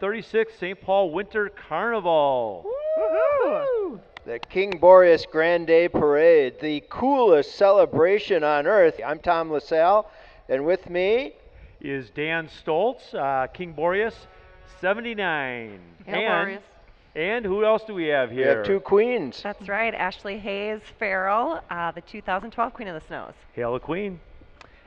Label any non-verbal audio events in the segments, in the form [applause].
36th St. Paul Winter Carnival. The King Boreas Grand Day Parade, the coolest celebration on earth. I'm Tom LaSalle, and with me is Dan Stoltz, uh, King Boreas 79. Hail and, Boreas. and who else do we have here? we have two queens. That's right, Ashley Hayes Farrell, uh, the 2012 Queen of the Snows. Hail the Queen.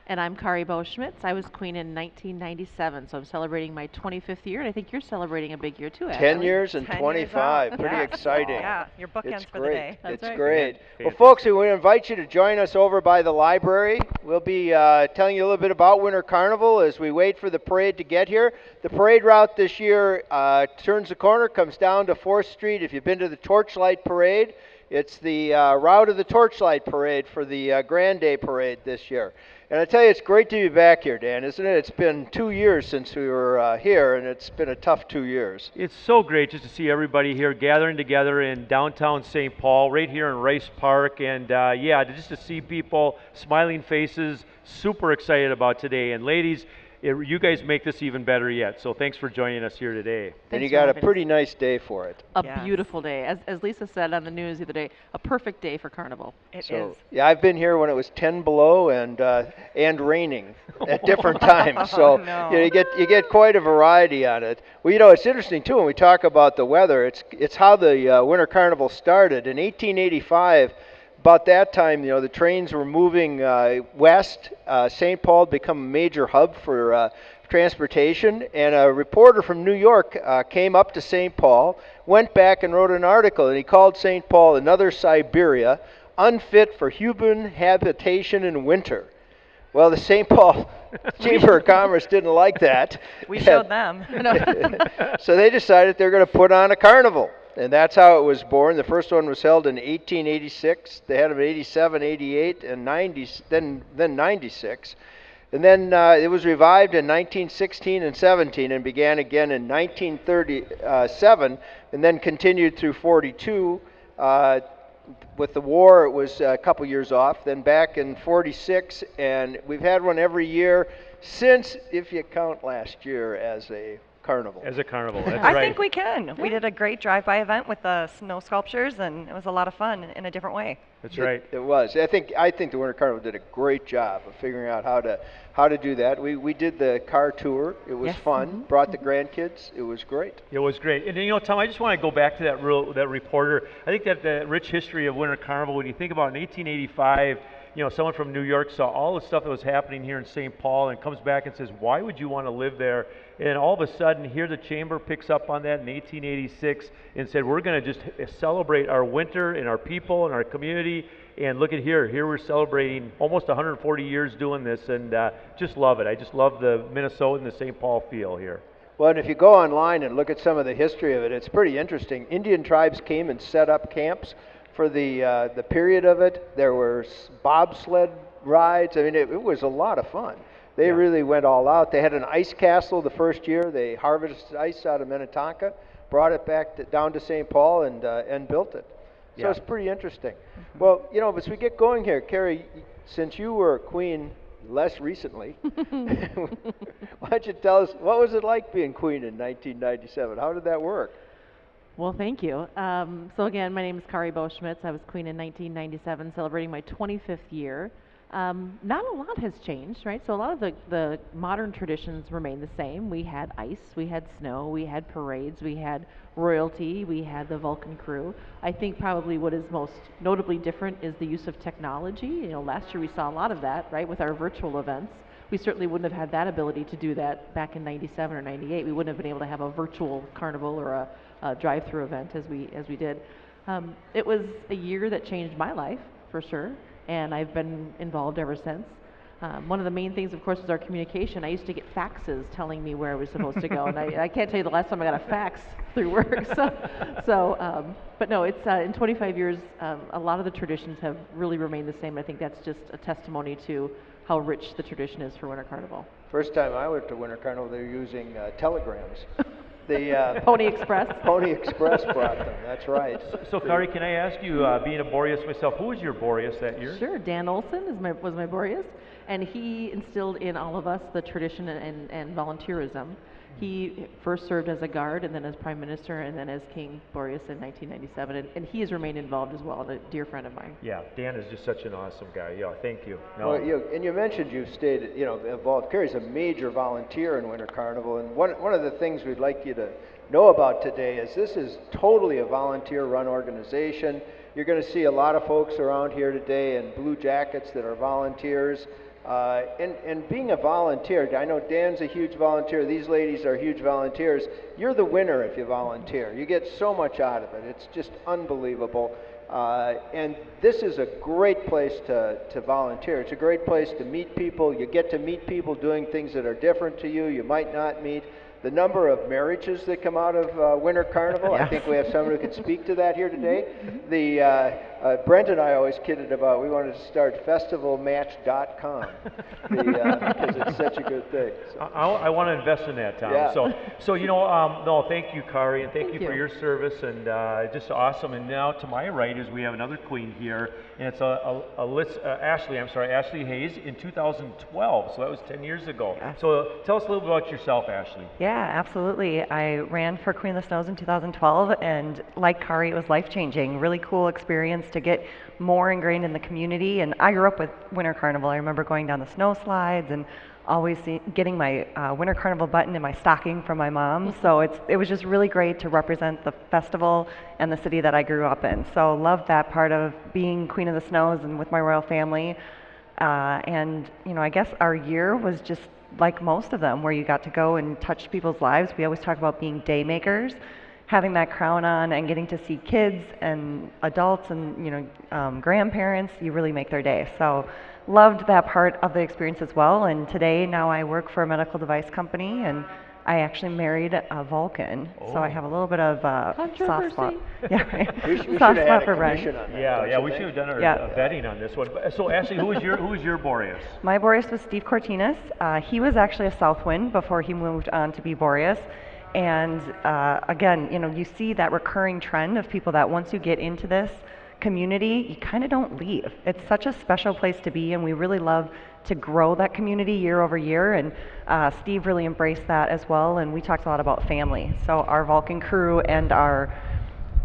And I'm Kari Boschmitz. I was queen in 1997, so I'm celebrating my 25th year, and I think you're celebrating a big year too. 10 years and 10 25. out. Pretty Yes. exciting. Yeah, your bookends It's for great. the day. That's it's right. great. Fan- Well, folks, we invite you to join us over by the library. We'll be uh, telling you a little bit about Winter Carnival as we wait for the parade to get here. The parade route this year uh, turns the corner, comes down to 4th Street. If you've been to the Torchlight Parade, it's the uh, route of the Torchlight Parade for the uh, Grand Day Parade this year. And I tell you, it's great to be back here, Dan, isn't it? It's been two years since we were uh, here, and it's been a tough two years. It's so great just to see everybody here gathering together in downtown St. Paul, right here in Rice Park, and uh, yeah, just to see people, smiling faces, super excited about today. And ladies, it, you guys make this even better yet. So thanks for joining us here today. and you got a having us. pretty nice day for it. A Yes. beautiful day. As, as Lisa said on the news the other day, a perfect day for Carnival. It is. So yeah, I've been here when it was 10 below and uh, and raining [laughs] at different times. So Oh, no. you, know, you get you get quite a variety on it. Well, you know, it's interesting too when we talk about the weather. It's it's how the uh, winter carnival started in 1885. About that time, you know, the trains were moving uh, west. Uh, St. Paul had become a major hub for uh, transportation, and a reporter from New York uh, came up to St. Paul, went back and wrote an article, and he called St. Paul another Siberia, unfit for human habitation in winter. Well, the St. Paul [laughs] Chamber of Commerce didn't like that. We showed [laughs] them. [laughs] so they decided they're going to put on a carnival. And that's how it was born. The first one was held in 1886. They had them in 87, 88, and 90, then, then 96. And then uh, it was revived in 1916 and 17 and began again in 1937 and then continued through 42. Uh, with the war, it was a couple years off. Then back in 46, and we've had one every year since, if you count last year as a carnival. As a carnival, that's I right. think we can. We did a great drive-by event with the snow sculptures, and it was a lot of fun in a different way. That's It- right. It, was. I think I think the Winter Carnival did a great job of figuring out how to how to do that. We we did the car tour. It was Yes. fun. Mm-hmm. Brought the mm-hmm. grandkids. It was great. It was great. And you know, Tom, I just want to go back to that real that reporter. I think that the rich history of Winter Carnival, when you think about in 1885, you know, someone from New York saw all the stuff that was happening here in St. Paul and comes back and says, "Why would you want to live there?" And all of a sudden, here the chamber picks up on that in 1886 and said, "We're going to just celebrate our winter and our people and our community." And look at here. Here we're celebrating almost 140 years doing this, and uh, just love it. I just love the Minnesota and the St. Paul feel here. Well, and if you go online and look at some of the history of it, it's pretty interesting. Indian tribes came and set up camps for the uh, the period of it. There were bobsled rides. I mean, it, it was a lot of fun. They Yeah. really went all out. They had an ice castle the first year. They harvested ice out of Minnetonka, brought it back to, down to St. Paul, and uh, and built it. So Yeah. it's pretty interesting. Well, you know, as we get going here, Kari, since you were queen less recently, [laughs] why don't you tell us what was it like being queen in 1997? How did that work? Well, thank you. Um, so again, my name is Kari Boschmitz. I was queen in 1997, celebrating my 25th year. Um, not a lot has changed, right? So a lot of the, the modern traditions remain the same. We had ice, we had snow, we had parades, we had royalty, we had the Vulcan crew. I think probably what is most notably different is the use of technology. You know, last year we saw a lot of that, right, with our virtual events. We certainly wouldn't have had that ability to do that back in 97 or 98. We wouldn't have been able to have a virtual carnival or a, a drive-through event as we as we did. Um, it was a year that changed my life for sure, and I've been involved ever since. Um, one of the main things, of course, is our communication. I used to get faxes telling me where I was supposed to go, and I, I can't tell you the last time I got a fax through work. [laughs] So, so um, but no, it's uh, in 25 years, um, a lot of the traditions have really remained the same. I think that's just a testimony to how rich the tradition is for Winter Carnival. First time I went to Winter Carnival, they were using uh, telegrams. [laughs] The uh, Pony Express. [laughs] Pony Express brought them. That's right. So, Kari, can I ask you, uh, being a Boreas myself, who was your Boreas that year? Sure, Dan Olson is my, was my Boreas, and he instilled in all of us the tradition and, and, and volunteerism. He first served as a guard and then as prime minister and then as King Boreas in 1997, and, and he has remained involved as well, and a dear friend of mine. Yeah, Dan is just such an awesome guy. Yeah, thank you. No. Well, you, and you mentioned you've stayed, you know, involved. Kari's a major volunteer in Winter Carnival, and one, one of the things we'd like you to know about today is this is totally a volunteer-run organization. You're going to see a lot of folks around here today in blue jackets that are volunteers. Uh, and, and being a volunteer, I know Dan's a huge volunteer, these ladies are huge volunteers. You're the winner if you volunteer. You get so much out of it. It's just unbelievable. Uh, and this is a great place to, to volunteer. It's a great place to meet people. You get to meet people doing things that are different to you, you might not meet. The number of marriages that come out of uh, Winter Carnival, I think we have someone who can speak to that here today. [laughs] The, uh, uh, Brent and I always kidded about we wanted to start festivalmatch.com [laughs] the, uh, because it's such a good thing. So- I, I, I want to invest in that, Tom. Yeah. So, so you know, um, no, thank you, Kari, and thank, Thank you, for your service, and uh, just awesome. And now to my right is we have another queen here, and it's a, a, a list, uh, Ashley. I'm sorry, Ashley Hayes in 2012. So that was 10 years ago. Yes. So tell us a little bit about yourself, Ashley. Yeah, absolutely. I ran for Queen of the Snows in 2012, and like Kari, it was life changing. Really cool experience to get more ingrained in the community. And I grew up with Winter Carnival. I remember going down the snow slides and always see, getting my uh, Winter Carnival button in my stocking from my mom. So it's it was just really great to represent the festival and the city that I grew up in. So loved that part of being Queen of the Snows and with my royal family. Uh, and you know, I guess our year was just like most of them, where you got to go and touch people's lives. We always talk about being day makers, having that crown on, and getting to see kids and adults and you know um, grandparents. You really make their day. So loved that part of the experience as well. And today, now I work for a medical device company and. I actually married a Vulcan, so I Oh. have a little bit of uh, soft spot. Controversy. [laughs] Yeah, right. We, sh- we soft spot for a Ren. commission on that. Yeah, yeah, we should have done our Yeah. betting on this one. So, Ashley, who was your who was your Boreas? My Boreas was Steve Cortinas. Uh, he was actually a Southwind before he moved on to be Boreas. And uh, again, you know, you see that recurring trend of people that once you get into this community, you kind of don't leave. It's such a special place to be, and we really love to grow that community year over year. And uh, Steve really embraced that as well. And we talked a lot about family. So our Vulcan crew and our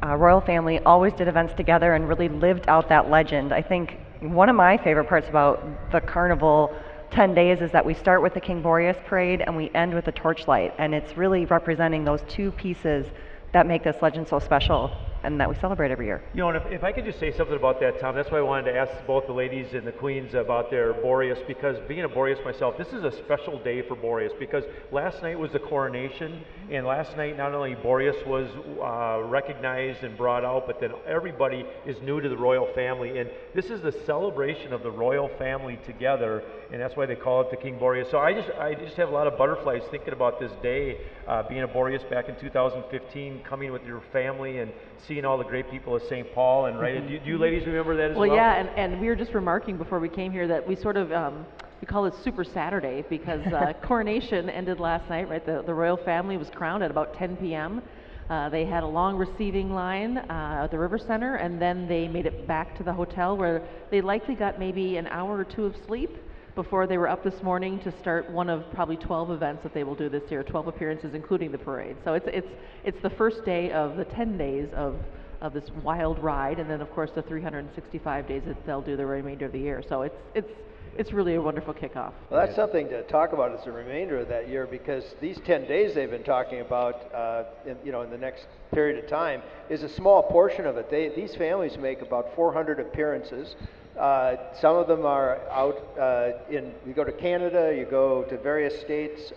uh, royal family always did events together and really lived out that legend. I think one of my favorite parts about the carnival 10 days is that we start with the King Boreas parade and we end with the torchlight. And it's really representing those two pieces that make this legend so special and that we celebrate every year. You know, and if, if I could just say something about that, Tom, that's why I wanted to ask both the ladies and the queens about their Boreas, because being a Boreas myself, this is a special day for Boreas, because last night was the coronation, and last night not only Boreas was uh, recognized and brought out, but then everybody is new to the royal family, and this is the celebration of the royal family together, and that's why they call it the King Boreas. So I just, I just have a lot of butterflies thinking about this day, uh, being a Boreas back in 2015, coming with your family and seeing all the great people of St. Paul, and right, do, you, do you ladies remember that as well? Well, yeah, and, and we were just remarking before we came here that we sort of um, we call it Super Saturday because uh, [laughs] coronation ended last night. Right, the the royal family was crowned at about 10 p.m. Uh, they had a long receiving line uh, at the River Center, and then they made it back to the hotel where they likely got maybe an hour or two of sleep before they were up this morning to start one of probably 12 events that they will do this year, 12 appearances, including the parade. So it's it's it's the first day of the 10 days of of this wild ride, and then of course the 365 days that they'll do the remainder of the year. So it's it's it's really a wonderful kickoff. Well, that's something to talk about as the remainder of that year because these 10 days they've been talking about, uh, in, you know, in the next period of time is a small portion of it. They, these families make about 400 appearances. Uh, some of them are out uh, in, you go to Canada, you go to various states.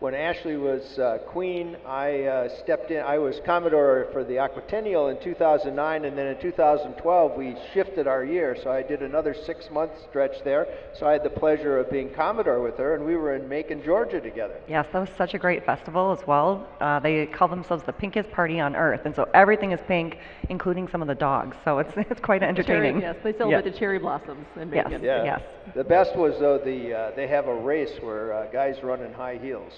When Ashley was uh, queen, I uh, stepped in. I was Commodore for the Aquatennial in 2009, and then in 2012 we shifted our year. So I did another six-month stretch there. So I had the pleasure of being Commodore with her, and we were in Macon, Georgia together. Yes, that was such a great festival as well. Uh, they call themselves the pinkest party on earth, and so everything is pink, including some of the dogs. So it's [laughs] it's quite entertaining. Cherry, yes, they celebrate the cherry blossoms in Yes. Macon. Yeah. Yes. The best was though the uh, they have a race where uh, guys run in high heels.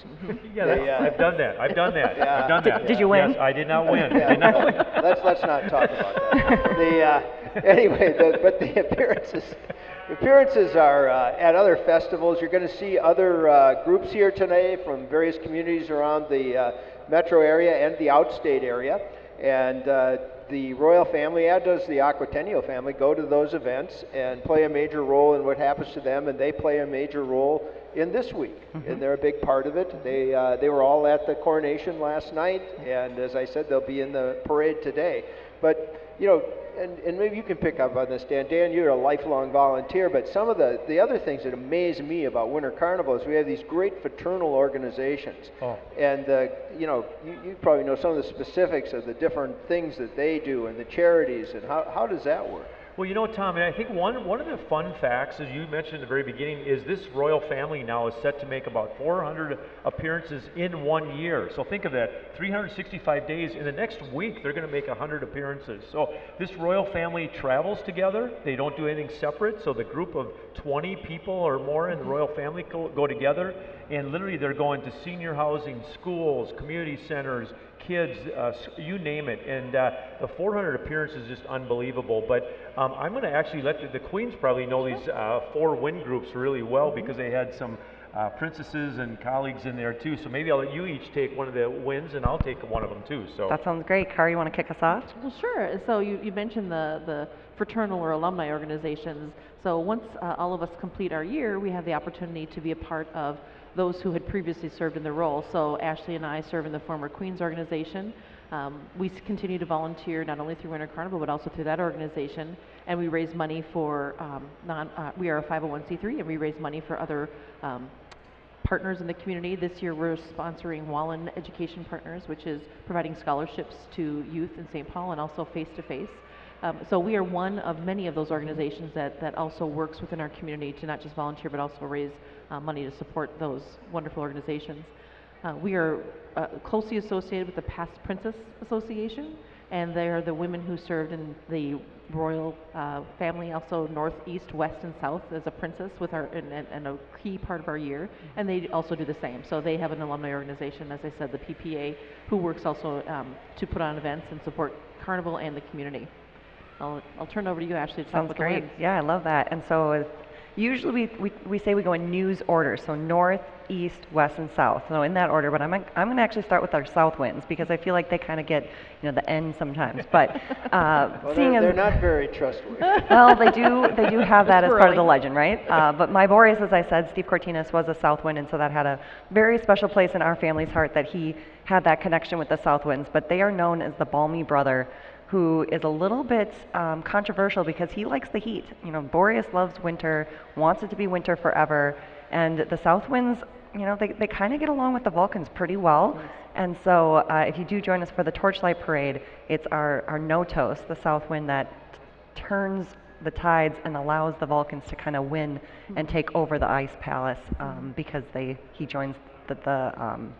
Yeah, They, that's, uh, I've done that. I've done that. Yeah. I've done that. did you win? Yes, I did not win. Yeah, did not [laughs] win. let's let's not talk about that. The uh, anyway, the, but the appearances, Appearances are uh, at other festivals. You're going to see other uh, groups here today from various communities around the uh, metro area and the outstate area. And uh, the royal family, as does the Aquatennial family, go to those events and play a major role in what happens to them, and they play a major role in this week, and they're a big part of it. They uh, they were all at the coronation last night, and as I said, they'll be in the parade today. But you know, and, and maybe you can pick up on this, Dan. Dan, you're a lifelong volunteer, but some of the, the other things that amaze me about Winter Carnival is we have these great fraternal organizations. Oh. And, uh, you know, you, you probably know some of the specifics of the different things that they do and the charities, and how, how does that work? Well, you know, Tom, and I think one, one of the fun facts, as you mentioned at the very beginning, is this royal family now is set to make about 400 appearances in one year. So think of that 365 days. In the next week, they're going to make 100 appearances. So this royal family travels together. They don't do anything separate. So the group of 20 people or more in the mm-hmm. royal family go, go together, and literally they're going to senior housing, schools, community centers, kids, uh, you name it. And uh, the 400 appearances is just unbelievable. But um, I'm going to actually let the, the Queens probably know these uh, four win groups really well because they had some uh, princesses and colleagues in there too. So maybe I'll let you each take one of the wins and I'll take one of them too. So That sounds great. Kari, you want to kick us off? Well, sure. So you, you mentioned the, the fraternal or alumni organizations. So once uh, all of us complete our year, we have the opportunity to be a part of those who had previously served in the role. So Ashley and I serve in the former Queens organization. Um, we continue to volunteer not only through Winter Carnival but also through that organization, and we raise money for um, non. Uh, we are a 501c3, and we raise money for other um, partners in the community. This year, we're sponsoring Wallen Education Partners, which is providing scholarships to youth in St. Paul and also face to face. Um, so we are one of many of those organizations that, that also works within our community to not just volunteer but also raise uh, money to support those wonderful organizations. Uh, we are uh, closely associated with the Past Princess Association, and they are the women who served in the royal uh, family, also north, east, west, and south as a princess with our and, and, and a key part of our year. And they also do the same. So they have an alumni organization, as I said, the PPA, who works also um, to put on events and support Carnival and the community. I'll, I'll turn it over to you, Ashley, to Sounds great. Yeah, I love that. And so uh, usually we, we, we say we go in news order, so north, east, west, and south. So in that order, but I'm, I'm going to actually start with our south winds because I feel like they kind of get, you know, the end sometimes. But uh, [laughs] Well, seeing they're, as they're not very trustworthy. [laughs] well, they do they do have that as part of the legend, right? Uh, but my Boreas, as I said, Steve Cortinas was a South Wind, and so that had a very special place in our family's heart that he had that connection with the South Winds. But they are known as the Balmy Brother, who is a little bit um, controversial because he likes the heat. You know, Boreas loves winter, wants it to be winter forever, and the South Winds. You know, they, they kind of get along with the Vulcans pretty well. And so, uh, if you do join us for the Torchlight Parade, it's our, our Notos, the South Wind, that turns the tides and allows the Vulcans to kind of win and take over the Ice Palace um, because they he joins the the, um,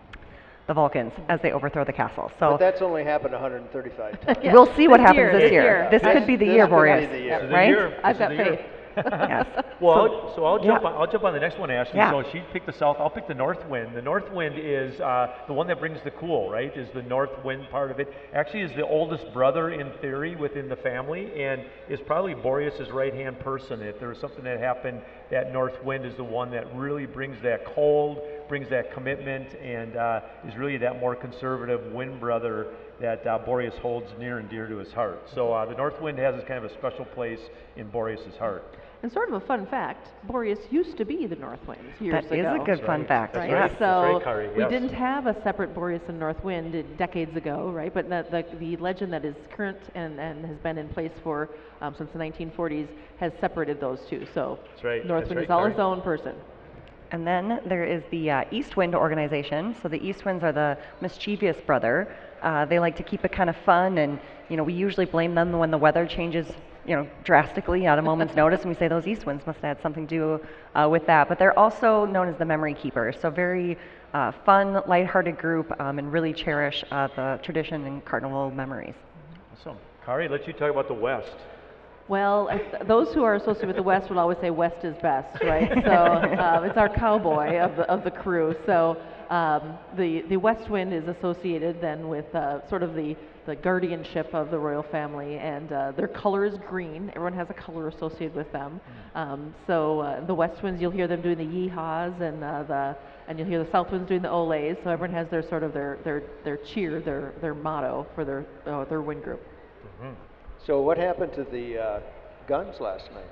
the Vulcans as they overthrow the castle. But So that's only happened 135 times. Yeah, [laughs] we'll see what this happens year, this this year. year. This This- could be the this year, could be Boreas, the year. This is the right? year. I've This got is the year. faith. [laughs] [laughs] yes. Well, So- I'll, so I'll jump yeah. on, I'll jump on the next one, Ashley. Yeah. So she picked the south. I'll pick the north wind. The north wind is uh, the one that brings the cool, right? Is the north wind part of it? Actually, is the oldest brother in theory within the family, and is probably Boreas's right hand person. If there was something that happened, that north wind is the one that really brings that cold, brings that commitment, and uh, is really that more conservative wind brother that uh, Boreas holds near and dear to his heart. So uh, the north wind has this kind of a special place in Boreas's heart. And sort of a fun fact, Boreas used to be the North Wind years That is ago. a good fun right. fact. That's right? yeah. right. So That's Kari, we didn't have a separate Boreas and North Wind decades ago, right? But the, the, the legend that is current and, and has been in place for um, since the 1940s has separated those two. So That's right. North That's Wind right, is all Kari. its own person. And then there is the uh, East Wind organization. So the East Winds are the mischievous brother. Uh, they like to keep it kind of fun, and you know we usually blame them when the weather changes, you know, drastically at a moment's notice, and we say those East Winds must have had something to do uh, with that. But they're also known as the Memory Keepers. So very uh, fun, lighthearted group, um, and really cherish uh, the tradition and carnival memories. Awesome. Kari, let you talk about the West. Well, if- those who are associated with the West would always say West is best, right? So uh, [laughs] it's our cowboy of the, of the crew. So Um, the the West Wind is associated then with uh, sort of the the guardianship of the royal family, and uh, their color is green. Everyone has a color associated with them. Um, so uh, the West Winds, you'll hear them doing the yeehaws, and uh, the and you'll hear the South Winds doing the olays. So everyone has their sort of their their their cheer, their their motto for their uh, their wind group. So what happened to the uh, guns last night?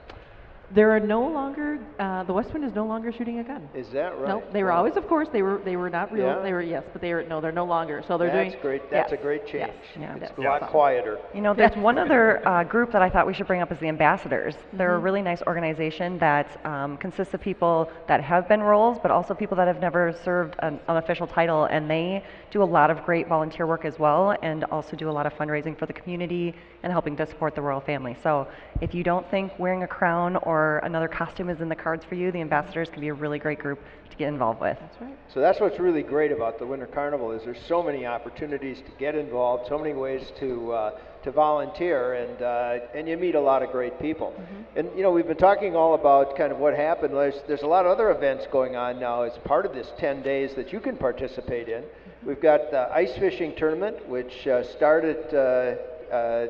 There are no longer uh, the West Wind is no longer shooting a gun. Is that right? No, they were Wow. always, of course, they were they were not real. Yeah? They were yes, but they are no, they're no longer. So they're That's doing. great. That's yes, a great change. yes, change. Yeah. yes, It's a lot quieter. You know, there's one other [laughs] uh, group that I thought we should bring up is the ambassadors. They're Mm-hmm. a really nice organization that um, consists of people that have been roles, but also people that have never served an official title, and they do a lot of great volunteer work as well, and also do a lot of fundraising for the community and helping to support the royal family. So, if you don't think wearing a crown or another costume is in the cards for you, the ambassadors can be a really great group to get involved with. That's right. So that's what's really great about the Winter Carnival is there's so many opportunities to get involved, so many ways to uh, to volunteer, and uh, and you meet a lot of great people. And you know we've been talking all about kind of what happened. There's there's a lot of other events going on now as part of this 10 days that you can participate in. We've got the ice fishing tournament, which uh, started. Uh, uh,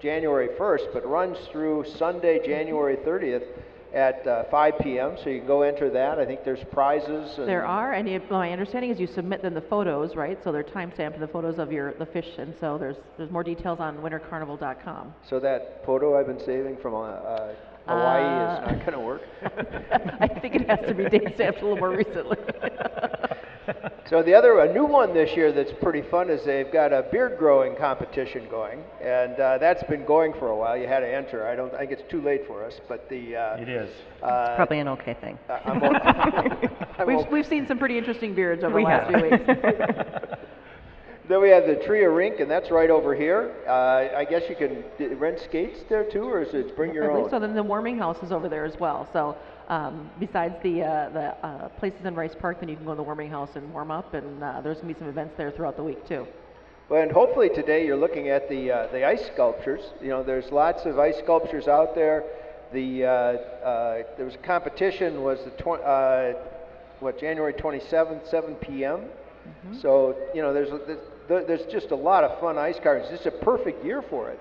January 1st, but runs through Sunday, January 30th at uh, 5 p.m. So you can go enter that. I think there's prizes. And There are, and you, my understanding is you submit then the photos, right? So they're timestamped the photos of your the fish, and so there's there's more details on wintercarnival.com. So that photo I've been saving from uh, uh, Hawaii Uh, is not going to work. [laughs] I think it has to be date stamped a little more recently. [laughs] So the other, a new one this year that's pretty fun is they've got a beard growing competition going, and uh, that's been going for a while. You had to enter. I don't I think it's too late for us, but the uh, It is. uh, it's Probably an okay thing. I- I'm, o- [laughs] I'm we've o- we've seen some pretty interesting beards over We the last have. few weeks. [laughs] Then we have the Tria Rink, and that's right over here. Uh, I guess you can rent skates there too, or is it bring your I believe own? so. Then the warming house is over there as well. So um, besides the uh, the uh, places in Rice Park, then you can go to the warming house and warm up, and uh, there's gonna be some events there throughout the week too. Well, and hopefully today you're looking at the uh, the ice sculptures. You know, there's lots of ice sculptures out there. The uh, uh, there was a competition was the tw- uh, what January 27th, 7 p.m. So you know, there's, there's there's just a lot of fun ice carvings. It's a perfect year for it.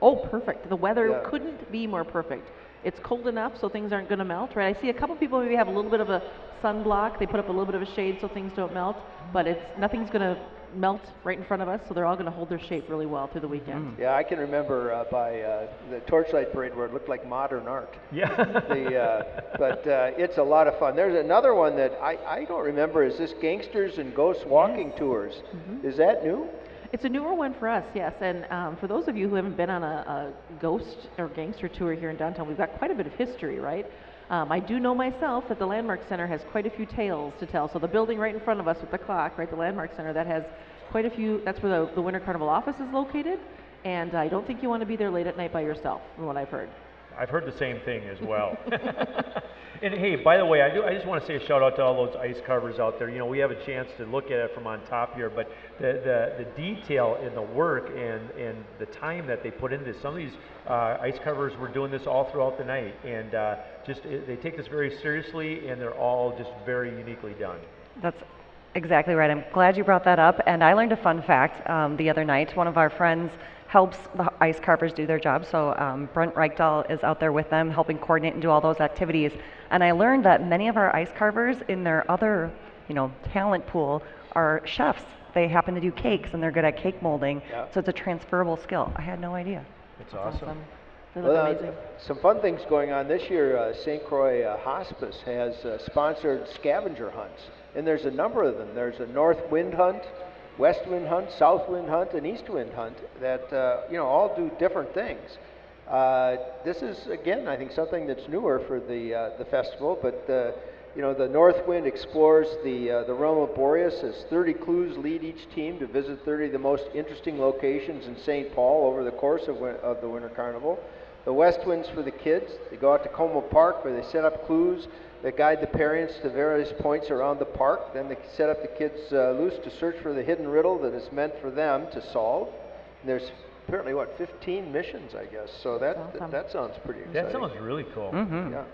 Oh, perfect. The weather Yeah. couldn't be more perfect. It's cold enough so things aren't going to melt, right? I see a couple people maybe have a little bit of a sunblock. They put up a little bit of a shade so things don't melt, but it's nothing's going to melt right in front of us, so they're all going to hold their shape really well through the weekend. Yeah, I can remember uh, by uh, the torchlight parade where it looked like modern art. Yeah. [laughs] the, uh, but uh, it's a lot of fun. There's another one that I, I don't remember. Is this Gangsters and Ghosts Walking Tours? Is that new? It's a newer one for us, yes. And um, for those of you who haven't been on a, a ghost or gangster tour here in downtown, we've got quite a bit of history, right? Um, I do know myself that the Landmark Center has quite a few tales to tell. So the building right in front of us with the clock, right, the Landmark Center, that has quite a few. That's where the, the Winter Carnival office is located. And I don't think you want to be there late at night by yourself, from what I've heard. I've heard the same thing as well. [laughs] and hey, by the way, I do. I just want to say a shout out to all those ice carvers out there. You know, we have a chance to look at it from on top here, but the the, the detail in the work and and the time that they put into this. Some of these uh, ice carvers were doing this all throughout the night, and uh, just it, they take this very seriously, and they're all just very uniquely done. That's exactly right. I'm glad you brought that up. And I learned a fun fact um, the other night. One of our friends helps the ice carvers do their job. So um, Brent Reichdahl is out there with them, helping coordinate and do all those activities. And I learned that many of our ice carvers, in their other, you know, talent pool, are chefs. They happen to do cakes, and they're good at cake molding. Yeah. So it's a transferable skill. I had no idea. It's awesome. Look Well, uh, some fun things going on this year. Uh, St. Croix uh, Hospice has uh, sponsored scavenger hunts, and there's a number of them. There's a north wind hunt, west wind hunt, south wind hunt, and east wind hunt that uh, you know all do different things. Uh, this is again, I think, something that's newer for the uh, the festival. But uh, you know, the North Wind explores the uh, the realm of Boreas. As 30 clues lead each team to visit 30 of the most interesting locations in St. Paul over the course of, of the Winter Carnival. The West Wind's for the kids. They go out to Como Park where they set up clues that guide the parents to various points around the park. Then they set up the kids uh, loose to search for the hidden riddle that is meant for them to solve. And there's apparently what 15 missions, I guess. So that That's awesome. that sounds pretty exciting. That sounds really cool. Mm-hmm. Yeah.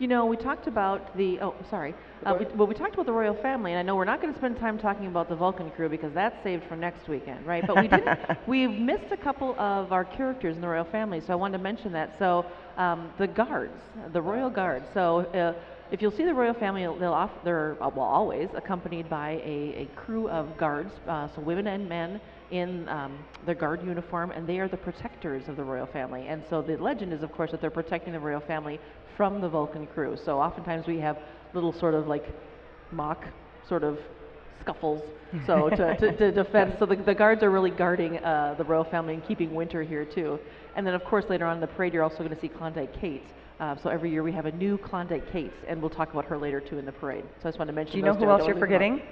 You know, we talked about the, oh, sorry. Uh, we, well, we talked about the royal family, and I know we're not going to spend time talking about the Vulcan crew because that's saved for next weekend, right? But we didn't, [laughs] we've missed a couple of our characters in the royal family, so I wanted to mention that. So, um, the guards, the royal guards. So, uh, if you'll see the royal family, they'll off, they're uh, well always accompanied by a, a crew of guards, uh, so women and men in um, their guard uniform, and they are the protectors of the royal family. And so the legend is, of course, that they're protecting the royal family from the Vulcan crew. So oftentimes we have little sort of like mock sort of scuffles. So to, to, to [laughs] defend, so the, the guards are really guarding uh, the royal family and keeping winter here too. And then of course later on in the parade, you're also going to see Klondike Kate. Uh, so every year we have a new Klondike Kate, and we'll talk about her later too in the parade. So I just wanted to mention. Do you know who else you're wanna leave them out. forgetting?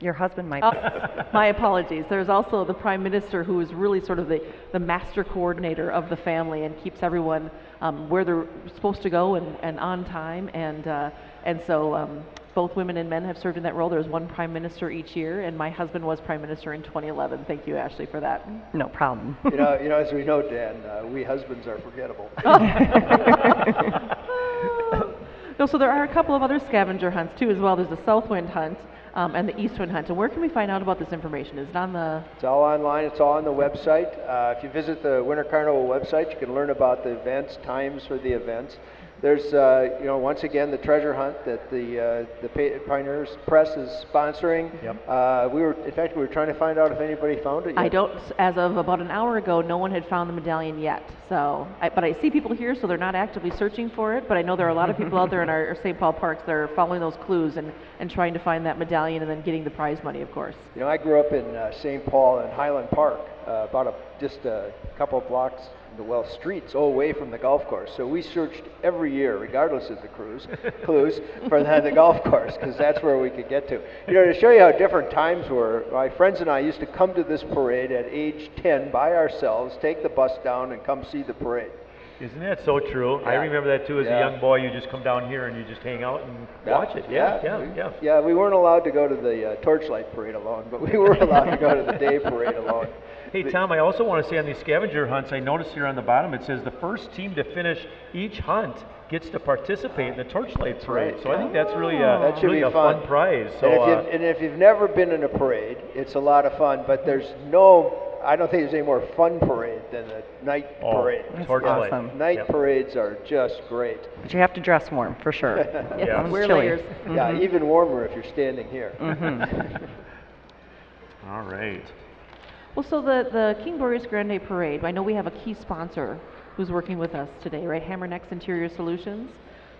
Your husband might. Oh, [laughs] my apologies. There's also the prime minister who is really sort of the, the master coordinator of the family and keeps everyone um, where they're supposed to go and, and on time. And, uh, and so um, both women and men have served in that role. There's one prime minister each year, and my husband was prime minister in 2011. Thank you, Ashley, for that. No problem. [laughs] You know, you know, as we know, Dan, uh, we husbands are forgettable. [laughs] [laughs] No, so there are a couple of other scavenger hunts too as well. There's the Southwind hunt um, and the Eastwind hunt. And where can we find out about this information? Is it on the It's all online. It's all on the website. Uh, if you visit the Winter Carnival website, you can learn about the events, times for the events. There's, uh, you know, once again, the treasure hunt that the uh, the Pa- Pioneers Press is sponsoring. Yep. Uh, we were, in fact, we were trying to find out if anybody found it yet. I don't, as of about an hour ago, no one had found the medallion yet. So, I, but I see people here, so they're not actively searching for it. But I know there are a lot of people out there in our, our St. Paul parks that are following those clues and, and trying to find that medallion and then getting the prize money, of course. You know, I grew up in uh, St. Paul and Highland Park, uh, about a, just a couple of blocks, well, streets away from the golf course. So we searched every year, regardless of the cruise, [laughs] clues, for the, the golf course, because that's where we could get to. You know, to show you how different times were, my friends and I used to come to this parade at age 10 by ourselves, take the bus down, and come see the parade. Isn't that so true? I remember that too as Yeah. a young boy. You just come down here and you just hang out and Yeah, watch it. Yeah, yeah, we- yeah. Yeah, we weren't allowed to go to the uh, torchlight parade alone, but we were allowed to go to the day parade alone. Hey Tom, I also want to say on these scavenger hunts, I noticed here on the bottom it says the first team to finish each hunt gets to participate in the torchlight parade. right. So I think that's really a, That should really be a fun. fun prize. So and, if uh, you've, and if you've never been in a parade, it's a lot of fun. But there's no, I don't think there's any more fun parade than a night oh, parade. torchlight. awesome. Night Yep. parades are just great. But you have to dress warm for sure. [laughs] Yeah. It's Wear chilly. layers. Yeah, even warmer if you're standing here. [laughs] All right. Well, so the, the King Boreas Grande Parade, I know we have a key sponsor who's working with us today, right? Hamernick's Interior Solutions.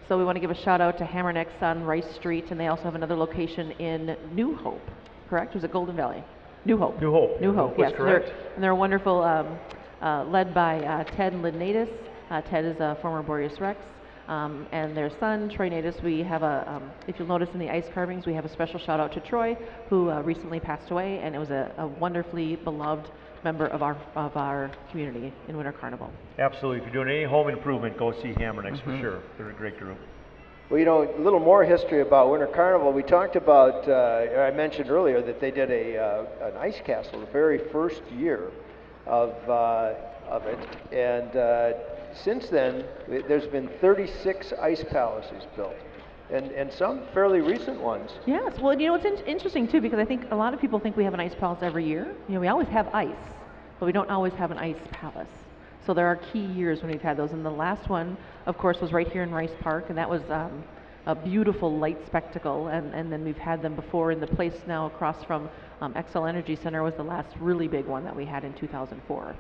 So we want to give a shout out to Hamernick's on Rice Street, and they also have another location in New Hope, correct? Was it Golden Valley? New Hope. New Hope. New Hope, yes. They're- correct. And they're a wonderful, um, uh, led by uh, Ted Lidnatus. Uh, Ted is a former Boreas Rex. Um, and their son, Troy Natus, we have a, um, if you'll notice in the ice carvings, we have a special shout out to Troy, who uh, recently passed away, and it was a, a wonderfully beloved member of our, of our community in Winter Carnival. Absolutely. If you're doing any home improvement, go see Hamernick's Mm-hmm. for sure. They're a great group. Well, you know, a little more history about Winter Carnival. We talked about, uh, I mentioned earlier that they did a, uh, an ice castle the very first year of, uh, of it. And uh, since then, there's been 36 ice palaces built, and, and some fairly recent ones. Yes, well, you know, it's in- interesting too because I think a lot of people think we have an ice palace every year. You know, we always have ice, but we don't always have an ice palace. So there are key years when we've had those, and the last one, of course, was right here in Rice Park, and that was um, a beautiful light spectacle. And, and then we've had them before in the place now across from um, Xcel Energy Center was the last really big one that we had in 2004.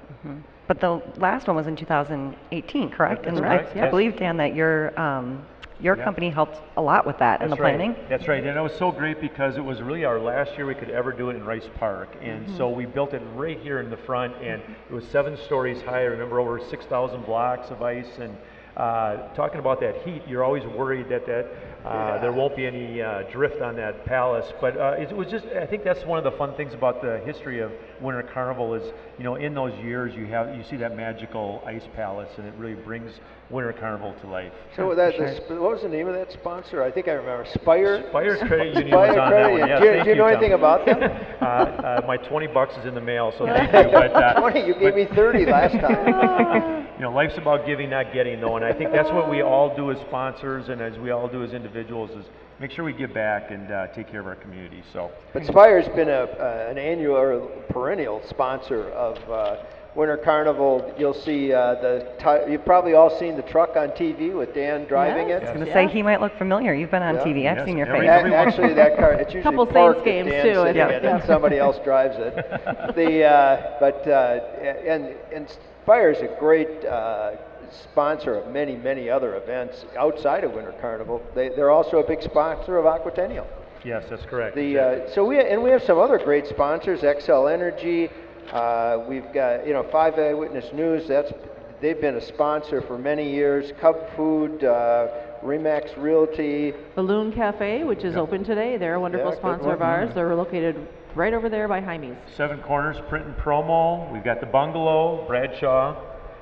But the last one was in 2018, correct? That's and correct, I, I believe, Dan, that your um, your Yeah. company helped a lot with that in the That's right. planning. That's right. And it was so great because it was really our last year we could ever do it in Rice Park. And so we built it right here in the front, and it was seven stories high. I remember over 6,000 blocks of ice. And uh, talking about that heat, you're always worried that, that uh, there won't be any uh, drift on that palace. But uh, it was just, I think that's one of the fun things about the history of Winter Carnival is, you know, in those years you have you see that magical ice palace, and it really brings Winter Carnival to life. So that, the what was the name of that sponsor? I think I remember. Spire. Spire Credit Union Spire was on Credit that one. Yes, do you, thank do you know Tom. anything about them? [laughs] uh, uh, my 20 bucks is in the mail, so [laughs] thank you. But, uh, 20. You gave me 30 last time. [laughs] you know, life's about giving, not getting, though, and I think that's what we all do as sponsors and as we all do as individuals is make sure we give back and uh, take care of our community. So, But Spire's been a, uh, an annual or perennial sponsor of uh, Winter Carnival. You'll see uh, the, ti- you've probably all seen the truck on TV with Dan driving Yes. it. I was going to Yeah. say he might look familiar. You've been on Yeah. TV. I've Yes, seen your face. every- A- Actually, that car, it's [laughs] usually Couple parked Saints games, too, yeah. in it, yeah. and [laughs] somebody else drives it. [laughs] The, uh, but, uh, and, and is a great uh, sponsor of many, many other events outside of Winter Carnival. They, they're also a big sponsor of Aquatennial. yes, that's correct. The, uh, so we, and we have some other great sponsors, Xcel Energy, uh, we've got, you know, Five Eyewitness News, that's, they've been a sponsor for many years, Cub Food, uh, Remax Realty, Balloon Cafe, which is open today, they're a wonderful Yeah, sponsor of ours. They're located right over there by Jaime's. Seven Corners Print and Promo. We've got the Bungalow, Bradshaw.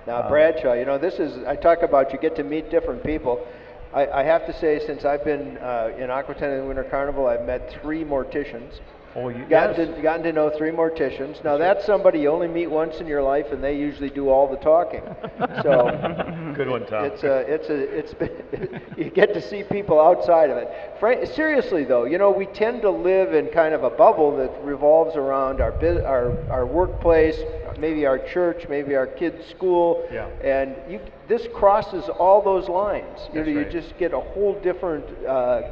Now, Bradshaw, you know, this is, I talk about you get to meet different people. I, I have to say, since I've been uh, in Aquatennial and Winter Carnival, I've met three morticians. Oh, you, Gotten, yes. to, gotten to know three morticians. Now, that's somebody you only meet once in your life, and they usually do all the talking. [laughs] So, Good one, Tom. it's a, it's a, it's been, [laughs] you get to see people outside of it. Fra- seriously though, you know, we tend to live in kind of a bubble that revolves around our our, our workplace, maybe our church, maybe our kids' school. Yeah. And you, this crosses all those lines. You That's you right. just get a whole different, uh,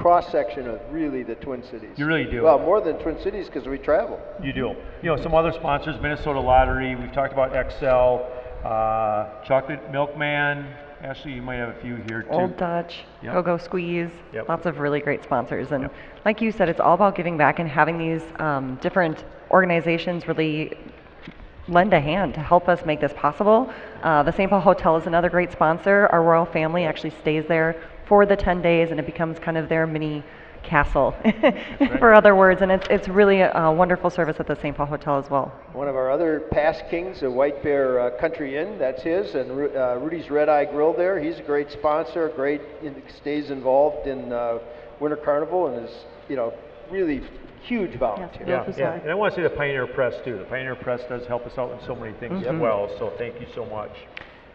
cross section of really the Twin Cities. You really do. Well, more than Twin Cities because we travel. You do. You know, some other sponsors, Minnesota Lottery, we've talked about Xcel, uh, Chocolate Milkman. Ashley, you might have a few here too. Old Dutch, Yep. Go Go Squeeze, Yep. lots of really great sponsors. And like you said, it's all about giving back and having these um, different organizations really lend a hand to help us make this possible. Uh, the St. Paul Hotel is another great sponsor. Our royal family actually stays there for the 10 days and it becomes kind of their mini castle, [laughs] for other words. And it's, it's really a, a wonderful service at the St. Paul Hotel as well. One of our other past kings, the White Bear uh, Country Inn, that's his, and Ru- uh, Rudy's Red Eye Grill there. He's a great sponsor, great, in, stays involved in uh, Winter Carnival, and is, you know, really huge volunteer. Yeah. Yeah, yeah. And I want to say the Pioneer Press too. The Pioneer Press does help us out in so many things as well. So thank you so much.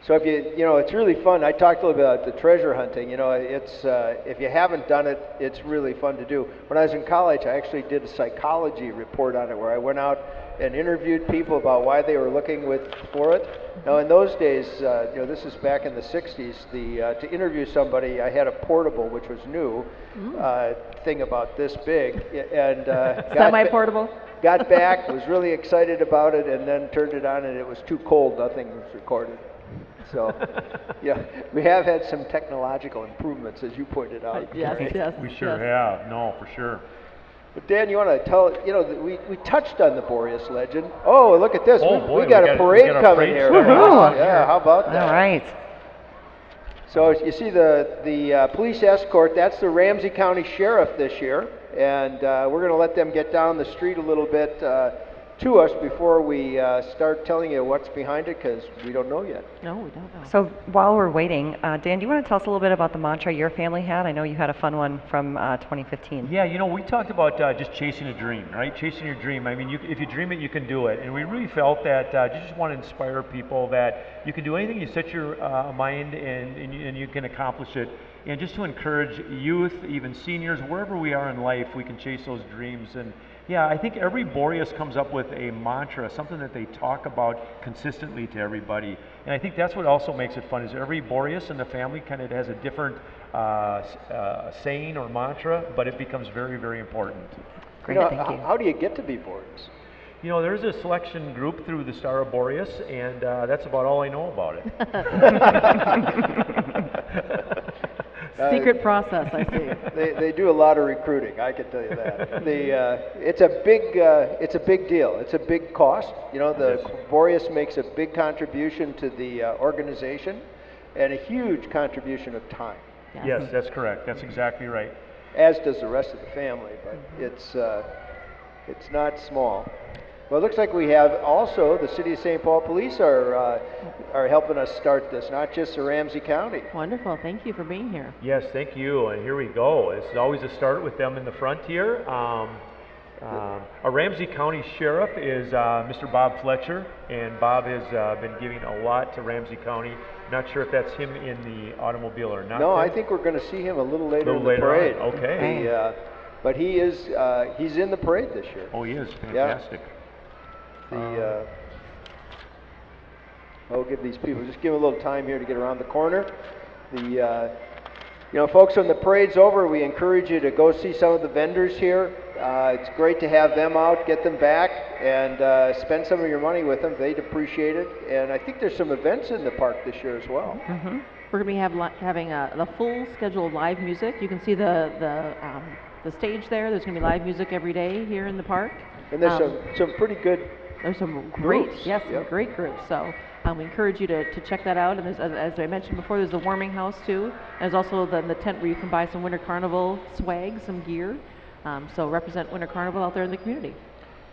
So if you, you know, it's really fun. I talked a little bit about the treasure hunting. You know, it's uh, if you haven't done it, it's really fun to do. When I was in college, I actually did a psychology report on it, where I went out and interviewed people about why they were looking with for it. Now, in those days, uh, you know, this is back in the '60s. The uh, to interview somebody, I had a portable, which was new, uh, thing about this big, and uh, [laughs] Semi-portable? got back, was really excited about it, and then turned it on, and it was too cold. Nothing was recorded. So, yeah, we have had some technological improvements, as you pointed out. [laughs] Yes, yes. We sure yes. have. No, for sure. But Dan, you want to tell? You know, we, we touched on the Boreas legend. Oh, look at this! Oh, we, boy, we got we a got- we parade got a coming parade here. starting off Yeah, how about that? All right. So you see the the uh, police escort. That's the Ramsey County Sheriff this year, and uh, we're going to let them get down the street a little bit uh, to us before we uh, start telling you what's behind it, because we don't know yet. No, we don't know. So while we're waiting, uh, Dan, do you want to tell us a little bit about the mantra your family had? I know you had a fun one from uh, 2015. Yeah, you know, we talked about uh, just chasing a dream, right? Chasing your dream. I mean, you, if you dream it, you can do it. And we really felt that uh, you just want to inspire people that you can do anything you set your uh, mind and, and, you, and you can accomplish it. And just to encourage youth, even seniors, wherever we are in life, we can chase those dreams. And yeah, I think every Boreas comes up with a mantra, something that they talk about consistently to everybody. And I think that's what also makes it fun is every Boreas in the family kind of has a different uh, uh, saying or mantra, but it becomes very, very important. Great, you know, thank you. How do you get to be Boreas? You know, there's a selection group through the Star of Boreas, and uh, that's about all I know about it. [laughs] [laughs] Uh, Secret process, I see. [laughs] They, they do a lot of recruiting. I can tell you that. the uh, it's a big uh, it's a big deal. It's a big cost. You know, the Boreas makes a big contribution to the uh, organization, and a huge contribution of time. yes, that's correct. That's exactly right. as does the rest of the family, but it's, uh, it's not small. Well, it looks like we have also, the City of St. Paul Police are, uh, are helping us start this, not just the Ramsey County. Wonderful. Thank you for being here. Yes, thank you. And here we go. It's always a start with them in the front here. Um, Um, our Ramsey County Sheriff is uh, Mr. Bob Fletcher, and Bob has uh, been giving a lot to Ramsey County. Not sure if that's him in the automobile or not. No, I think we're going to see him a little later Little in the later on, parade. okay. He, uh, but he is, uh, he's in the parade this year. Oh, he is fantastic. The, uh, I'll give these people, just give them a little time here to get around the corner. The, uh, you know, folks, when the parade's over, we encourage you to go see some of the vendors here. Uh, it's great to have them out, get them back, and uh, spend some of your money with them. They'd appreciate it. And I think there's some events in the park this year as well. We're going to be have li- having a, the full schedule of live music. You can see the the um, the stage there. There's going to be live music every day here in the park. And there's Um, some, some pretty good There's some great, Groups, yes, yep. great groups. So um, we encourage you to, to check that out. And there's, as, as I mentioned before, there's the warming house too. There's also the, the tent where you can buy some Winter Carnival swag, some gear. Um, so represent Winter Carnival out there in the community.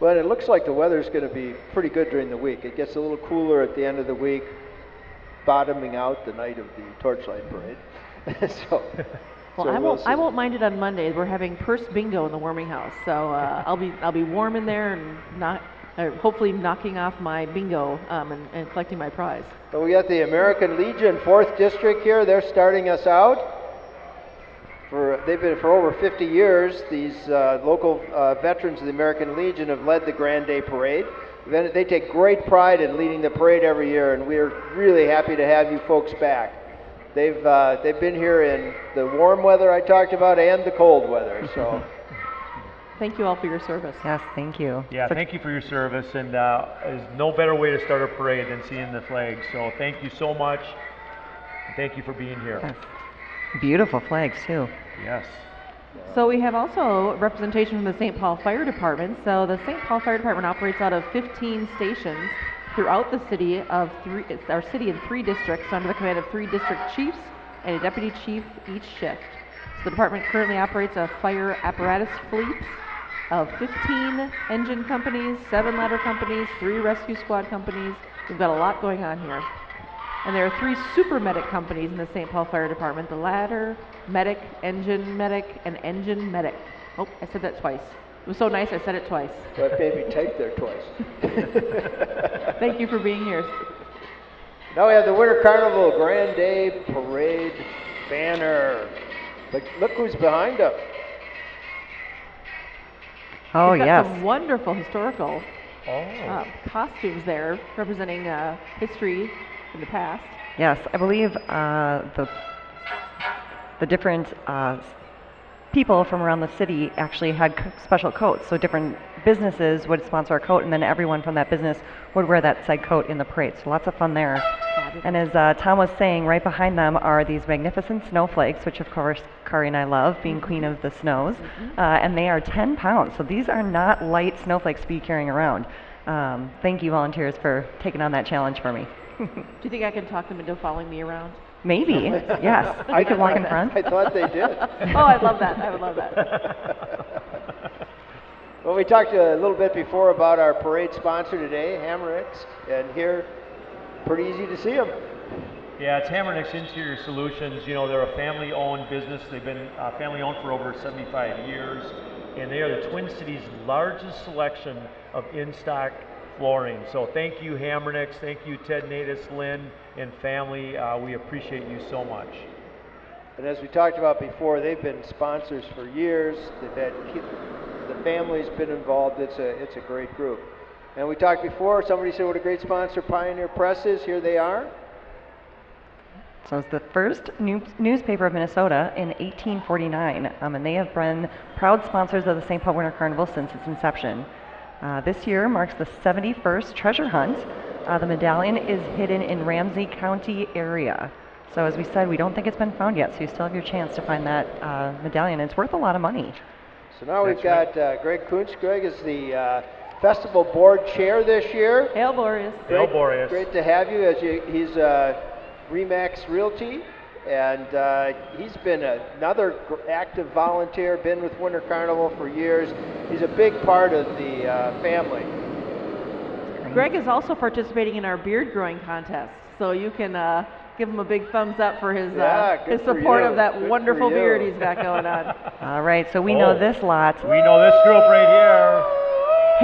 But it looks like the weather's going to be pretty good during the week. It gets a little cooler at the end of the week, bottoming out the night of the torchlight parade. [laughs] so, [laughs] Well, so I we'll won't. I won't mind it on Monday. We're having purse bingo in the warming house, so uh, I'll be I'll be warm in there and not, uh, hopefully knocking off my bingo um, and, and collecting my prize. But we got the American Legion Fourth District here. They're starting us out. For they've been for over 50 years. These uh, local uh, veterans of the American Legion have led the Grand Day Parade. Then they take great pride in leading the parade every year, and we're really happy to have you folks back. They've uh, they've been here in the warm weather I talked about and the cold weather. So. [laughs] Thank you all for your service. Yes, thank you. Yeah, So- thank you for your service, and uh, there's no better way to start a parade than seeing the flag. So thank you so much. Thank you for being here. Yes. Beautiful flags too. Yes. So we have also representation from the St. Paul Fire Department. So the St. Paul Fire Department operates out of 15 stations throughout the city of three. It's our city in three districts under the command of three district chiefs and a deputy chief each shift. So the department currently operates a fire apparatus fleet of 15 engine companies, seven ladder companies, three rescue squad companies. We've got a lot going on here. And there are three super medic companies in the St. Paul Fire Department the ladder, medic, engine medic, and engine medic. Oh, I said that twice. It was so nice, I said it twice. [laughs] But maybe typed there twice. [laughs] Thank you for being here. Now we have the Winter Carnival Grand Day Parade banner. Look, look who's behind us. Oh We've got yes. some wonderful historical Oh. uh, costumes there representing uh, history in the past. Yes, I believe uh, the the different uh, people from around the city actually had c- special coats. So different businesses would sponsor a coat, and then everyone from that business would wear that said coat in the parade. So lots of fun there. And as uh, Tom was saying, right behind them are these magnificent snowflakes, which of course Kari and I love, being queen of the snows. Uh, and they are 10 pounds. So these are not light snowflakes to be carrying around. Um, thank you, volunteers, for taking on that challenge for me. [laughs] Do you think I can talk them into following me around? Maybe, [laughs] yes. I could walk in front. I thought they did. oh, I'd love that. I would love that. [laughs] Well, we talked a little bit before about our parade sponsor today, Hamernick's, and here, pretty easy to see them. Yeah, it's Hamernick's Interior Solutions. You know, they're a family-owned business. They've been uh, family-owned for over 75 years, and they are the Twin Cities' largest selection of in-stock flooring. So thank you, Hamernick's. Thank you, Ted Natus, Lynn, and family. Uh, we appreciate you so much. And as we talked about before, they've been sponsors for years. They've had the family's been involved. It's a it's a great group. And we talked before. Somebody said what a great sponsor Pioneer Press is. Here they are. So it's the first new- newspaper of Minnesota in 1849, um, and they have been proud sponsors of the St. Paul Winter Carnival since its inception. Uh, this year marks the 71st treasure hunt. Uh, the medallion is hidden in Ramsey County area. So as we said, we don't think it's been found yet, so you still have your chance to find that uh, medallion. It's worth a lot of money. So now we've That's got uh, Greg Kuntz. Greg is the uh, festival board chair this year. Hail, Boreas. Hail, Great- Boreas. Great to have you. As you, he's uh, Remax Realty, and uh, he's been another active volunteer. Been with Winter Carnival for years. He's a big part of the uh, family. Greg is also participating in our beard growing contest. So you can uh, give him a big thumbs up for his Yeah, uh, his support you. of that Good wonderful beard he's got going on. [laughs] All right, so we Oh. know this lot. We know this group right here.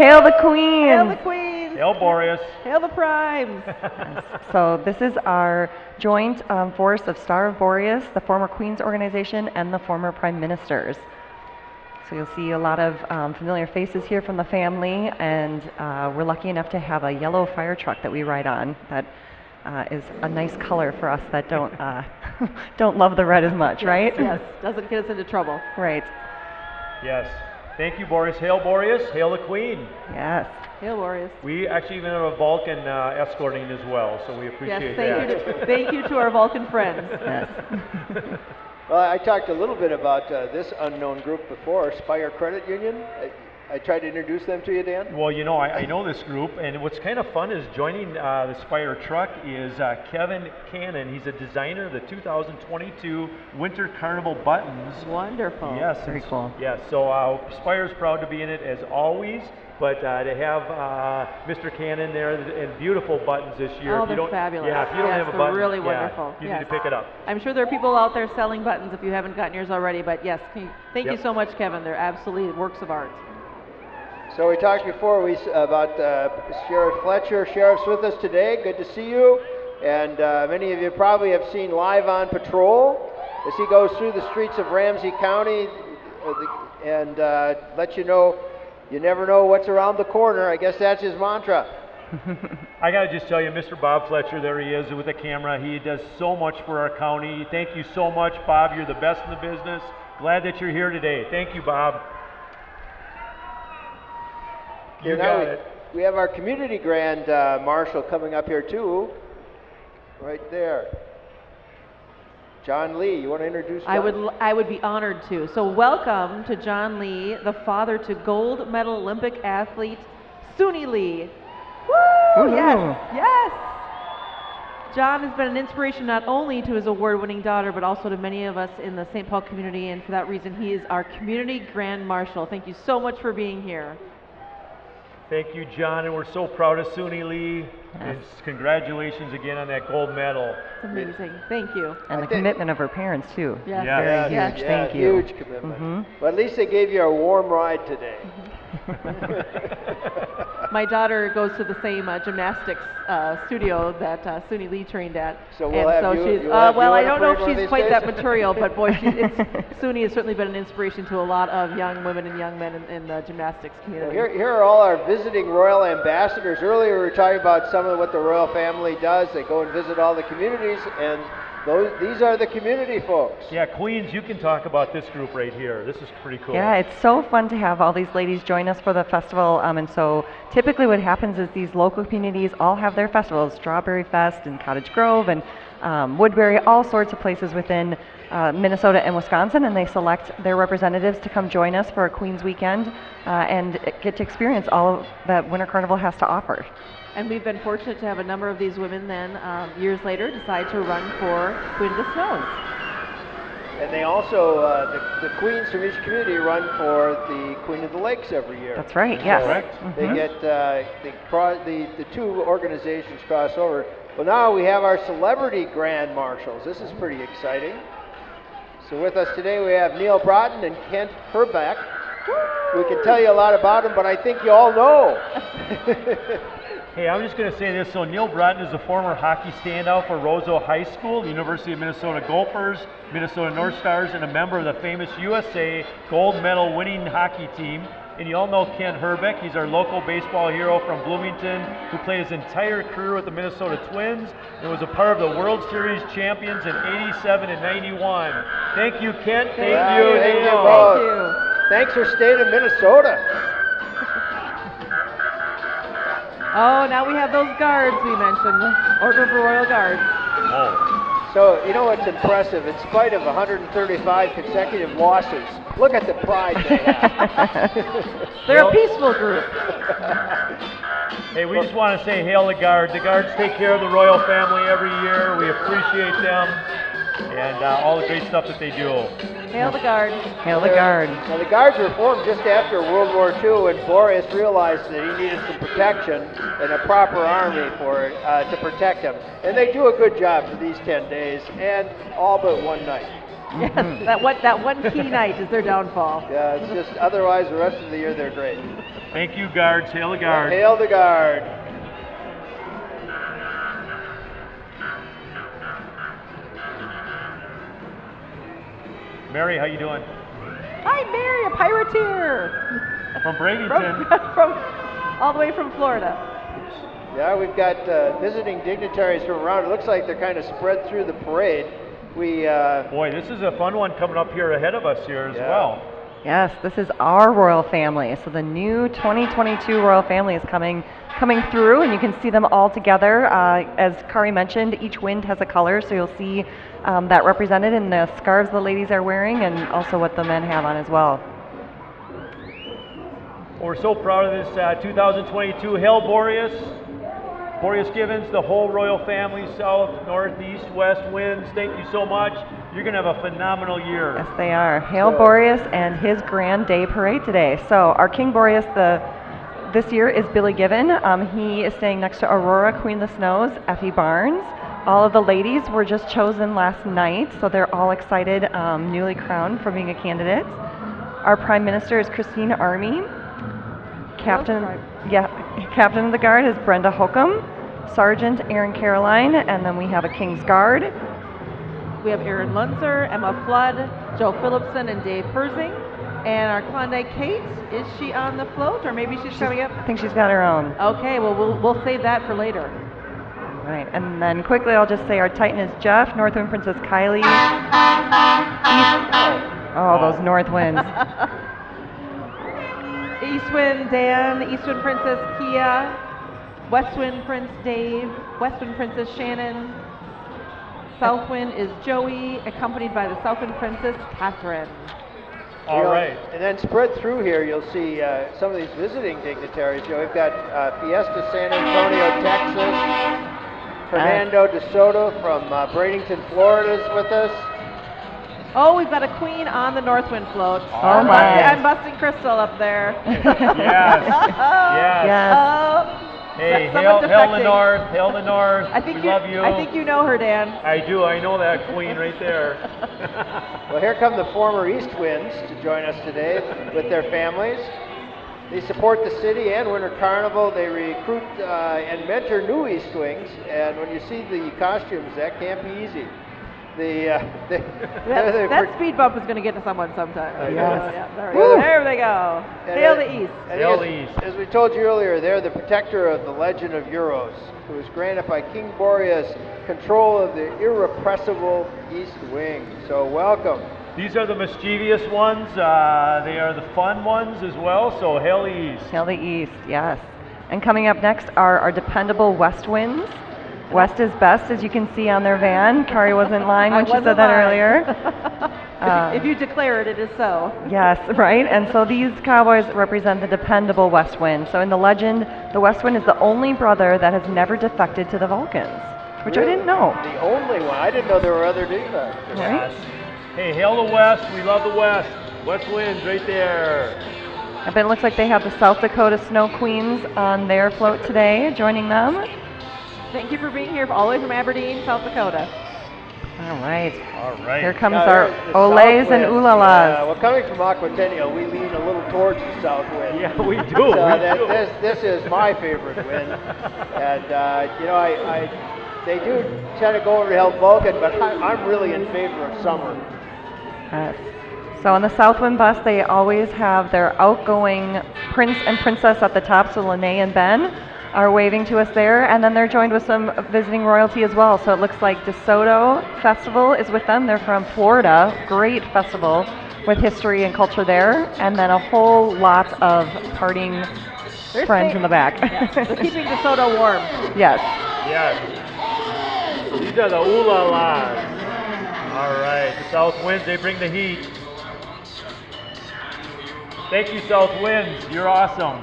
Hail the Queen! Hail the Queen. Hail Boreas. Hail the Primes! [laughs] So this is our joint um, force of Star of Boreas, the former Queens organization, and the former Prime Ministers. So you'll see a lot of um, familiar faces here from the family, and uh, we're lucky enough to have a yellow fire truck that we ride on. That uh, is a nice color for us that don't uh, [laughs] don't love the red as much, right? yes, doesn't get us into trouble. Right. Yes. Thank you, Boreas. Hail Boreas. Hail the Queen. Yes. Hail Boreas. We actually even have a Vulcan uh, escorting as well, so we appreciate Yes, thank that. you, to, thank you to our Vulcan friends. [laughs] Yes. Well, I talked a little bit about uh, this unknown group before, Spire Credit Union. I, I tried to introduce them to you, Dan. Well, you know, I, I know this group, and what's kind of fun is joining uh, the Spire truck is uh, Kevin Cannon. He's a designer of the 2022 Winter Carnival buttons. Wonderful. Yes, Very cool. Yes, so uh, Spire's proud to be in it as always, but uh, to have uh, Mr. Cannon there and beautiful buttons this year. Oh, if they're don't, fabulous. Yeah, if you don't Yes, have a they're button, really yeah, wonderful. you Yes. need to pick it up. I'm sure there are people out there selling buttons if you haven't gotten yours already, but yes, can you- thank you so much, Kevin. They're absolutely works of art. So we talked before we, about uh, Sheriff Fletcher. Sheriff's with us today. Good to see you. And uh, many of you probably have seen Live on Patrol as he goes through the streets of Ramsey County uh, and uh, let you know you never know what's around the corner. I guess that's his mantra. [laughs] I got to just tell you, Mr. Bob Fletcher, there he is with the camera. He does so much for our county. Thank you so much, Bob. You're the best in the business. Glad that you're here today. Thank you, Bob. You Okay, now got we, it. We have our community grand uh, marshal coming up here too, right there. John Lee, you want to introduce? I would l- I would be honored to. So welcome to John Lee, the father to gold medal Olympic athlete Suni Lee. Woo! Woohoo. Yes, yes. John has been an inspiration not only to his award-winning daughter, but also to many of us in the St. Paul community, and for that reason, he is our community grand marshal. Thank you so much for being here. Thank you, John, and we're so proud of Suni Lee. And congratulations again on that gold medal. It's amazing. Thank you. And I the commitment of her parents too. Yes. Yeah. Very Yeah, huge. yes. Thank Yeah, you. Huge commitment. Mhm. But at least they gave you a warm ride today. [laughs] My daughter goes to the same uh, gymnastics uh, studio that uh, Suni Lee trained at. So we'll and have so you- she's you'll uh, well, you I don't know if she's quite days? that material, but boy, she, it's, [laughs] Suni has certainly been an inspiration to a lot of young women and young men in, in the gymnastics Well, community. here, here are all our visiting royal ambassadors. Earlier we were talking about some of what the royal family does. They go and visit all the communities, and those, these are the community folks. Yeah, Queens, you can talk about this group right here. This is pretty cool. Yeah, it's so fun to have all these ladies join us for the festival. Um, and so typically what happens is these local communities all have their festivals, Strawberry Fest and Cottage Grove and um, Woodbury, all sorts of places within uh, Minnesota and Wisconsin, and they select their representatives to come join us for a Queens weekend uh, and get to experience all that Winter Carnival has to offer. And we've been fortunate to have a number of these women then, um, years later, decide to run for Queen of the Snows. And they also, uh, the, the queens from each community run for the Queen of the Lakes every year. That's right, yes. Correct. They Mhm. get uh, the, cro- the the two organizations cross over. Well, now we have our celebrity grand marshals. This is pretty exciting. So with us today we have Neal Broten and Kent Hrbek. We can tell you a lot about them, but I think you all know. [laughs] Hey, I'm just going to say this. So Neal Broten is a former hockey standout for Roseau High School, the University of Minnesota Gophers, Minnesota North Stars, and a member of the famous USA gold medal winning hockey team. And you all know Kent Hrbek. He's our local baseball hero from Bloomington, who played his entire career with the Minnesota Twins and was a part of the World Series champions in 87 and 91. Thank you, Kent. Thank Yeah, you, thank you both. Thank you. Thanks for staying in Minnesota. Oh, now we have those guards we mentioned, Order of the Royal Guards. Oh. So you know what's impressive? In spite of 135 consecutive losses, look at the pride they have. [laughs] They're Well- a peaceful group. [laughs] Hey, we just want to say hail the guard. The guards take care of the royal family every year. We appreciate them and uh, all the great stuff that they do. Hail the guard. Hail the guard. Now, the guards were formed just after World War II when Boreas realized that he needed some protection and a proper army for uh, to protect him. And they do a good job for these 10 days and all but one night. [laughs] Yes, that one that one key night is their downfall. Yeah, it's just otherwise the rest of the year they're great. Thank you, guards. Hail the guard. Hail the guard. Mary, how you doing? Hi, Mary, a pirateer From from, Bradenton. [laughs] from all the way from Florida. Yeah, we've got uh, visiting dignitaries from around. It looks like they're kind of spread through the parade. We uh, Boy, this is a fun one coming up here ahead of us here as Yeah. well. Yes, this is our royal family. So the new 2022 royal family is coming coming through, and you can see them all together. Uh, as Kari mentioned, each wind has a color, so you'll see um, that represented in the scarves the ladies are wearing, and also what the men have on as well. We're so proud of this uh, 2022 Hail Boreas. Boreas Givens, the whole royal family, south, north, east, west winds. Thank you so much. You're going to have a phenomenal year. Yes, they are. Hail So- Boreas and his grand day parade today. So our King Boreas, the this year is Billy Given. Um, he is staying next to Aurora, Queen of the Snows, Effie Barnes. All of the ladies were just chosen last night, so they're all excited, um, newly crowned for being a candidate. Our Prime Minister is Christine Army. Captain, yeah, Captain of the Guard is Brenda Holcomb. Sergeant Aaron Caroline, and then we have a King's Guard. We have Erin Munzer, Emma Flood, Joe Phillipson, and Dave Persing. And our Klondike Kate, is she on the float, or maybe she's coming up? I think she's got her own. Okay, well we'll we'll save that for later. Right, and then quickly I'll just say our Titan is Jeff, Northwind Princess Kylie. East, oh, those North winds. [laughs] Eastwind Dan, Eastwind Princess Kia, Westwind Prince Dave, Westwind Princess Shannon. Southwind is Joey, accompanied by the Southwind Princess Catherine. All You know, right. And then spread through here, you'll see uh, some of these visiting dignitaries. You know, we've got uh, Fiesta San Antonio, Texas. Fernando De Soto from uh, Bradenton, Florida is with us. Oh, we've got a queen on the Northwind float. Oh I'm, my. busting, I'm busting Crystal up there. [laughs] Yes. [laughs] Yes. Yes. Oh, Hey, someone hail, hail the north, hail the north. I think we you. love you. I think you know her, Dan. I do. I know that queen right [laughs] there. Well, here come the former East Winds to join us today with their families. They support the city and Winter Carnival. They recruit uh, and mentor new East Winds. And when you see the costumes, that can't be easy. The, uh, they, That, [laughs] they that speed bump is going to get to someone sometime. Uh, yes. yeah, there, we there they go. Hail the East. Hail the East. As we told you earlier, they're the protector of the legend of Euros, who was granted by King Boreas control of the irrepressible East Wind. So welcome. These are the mischievous ones. Uh, they are the fun ones as well. So hail the east. Hail the East, yes. And coming up next are our dependable West winds. West is best, as you can see on their van. Kari wasn't lying when I she said that lying. earlier. If, [laughs] you, if you declare it, it is so. Yes, right? And so these cowboys represent the dependable West Wind. So in the legend, the West Wind is the only brother that has never defected to the Vulcans, which I didn't know. The only one. I didn't know there were other defects. Right? Hey, hail the west. We love the west. West winds right there. I bet it looks like they have the South Dakota Snow Queens on their float today, joining them. Thank you for being here all the way from Aberdeen, South Dakota. All right. All right. Here comes Now, our there's the Olays and south wind. Ulalas. Yeah, well, coming from Aquatennial, we lean a little towards the south wind. Yeah, we do. So we that, do. this, this is my favorite wind. [laughs] And, uh, you know, I, I, they do tend to go over to help Vulcan, but I, I'm really in favor of summer. Yes. So on the Southwind bus, they always have their outgoing prince and princess at the top. So Lene and Ben are waving to us there, and then they're joined with some visiting royalty as well. So it looks like DeSoto Festival is with them. They're from Florida. Great festival with history and culture there, and then a whole lot of partying They're friends staying- in the back. [laughs] Yeah, they're keeping DeSoto warm. yes. Yes. These are the ooh la las. All right. The south winds, they bring the heat. Thank you, south winds. You're awesome.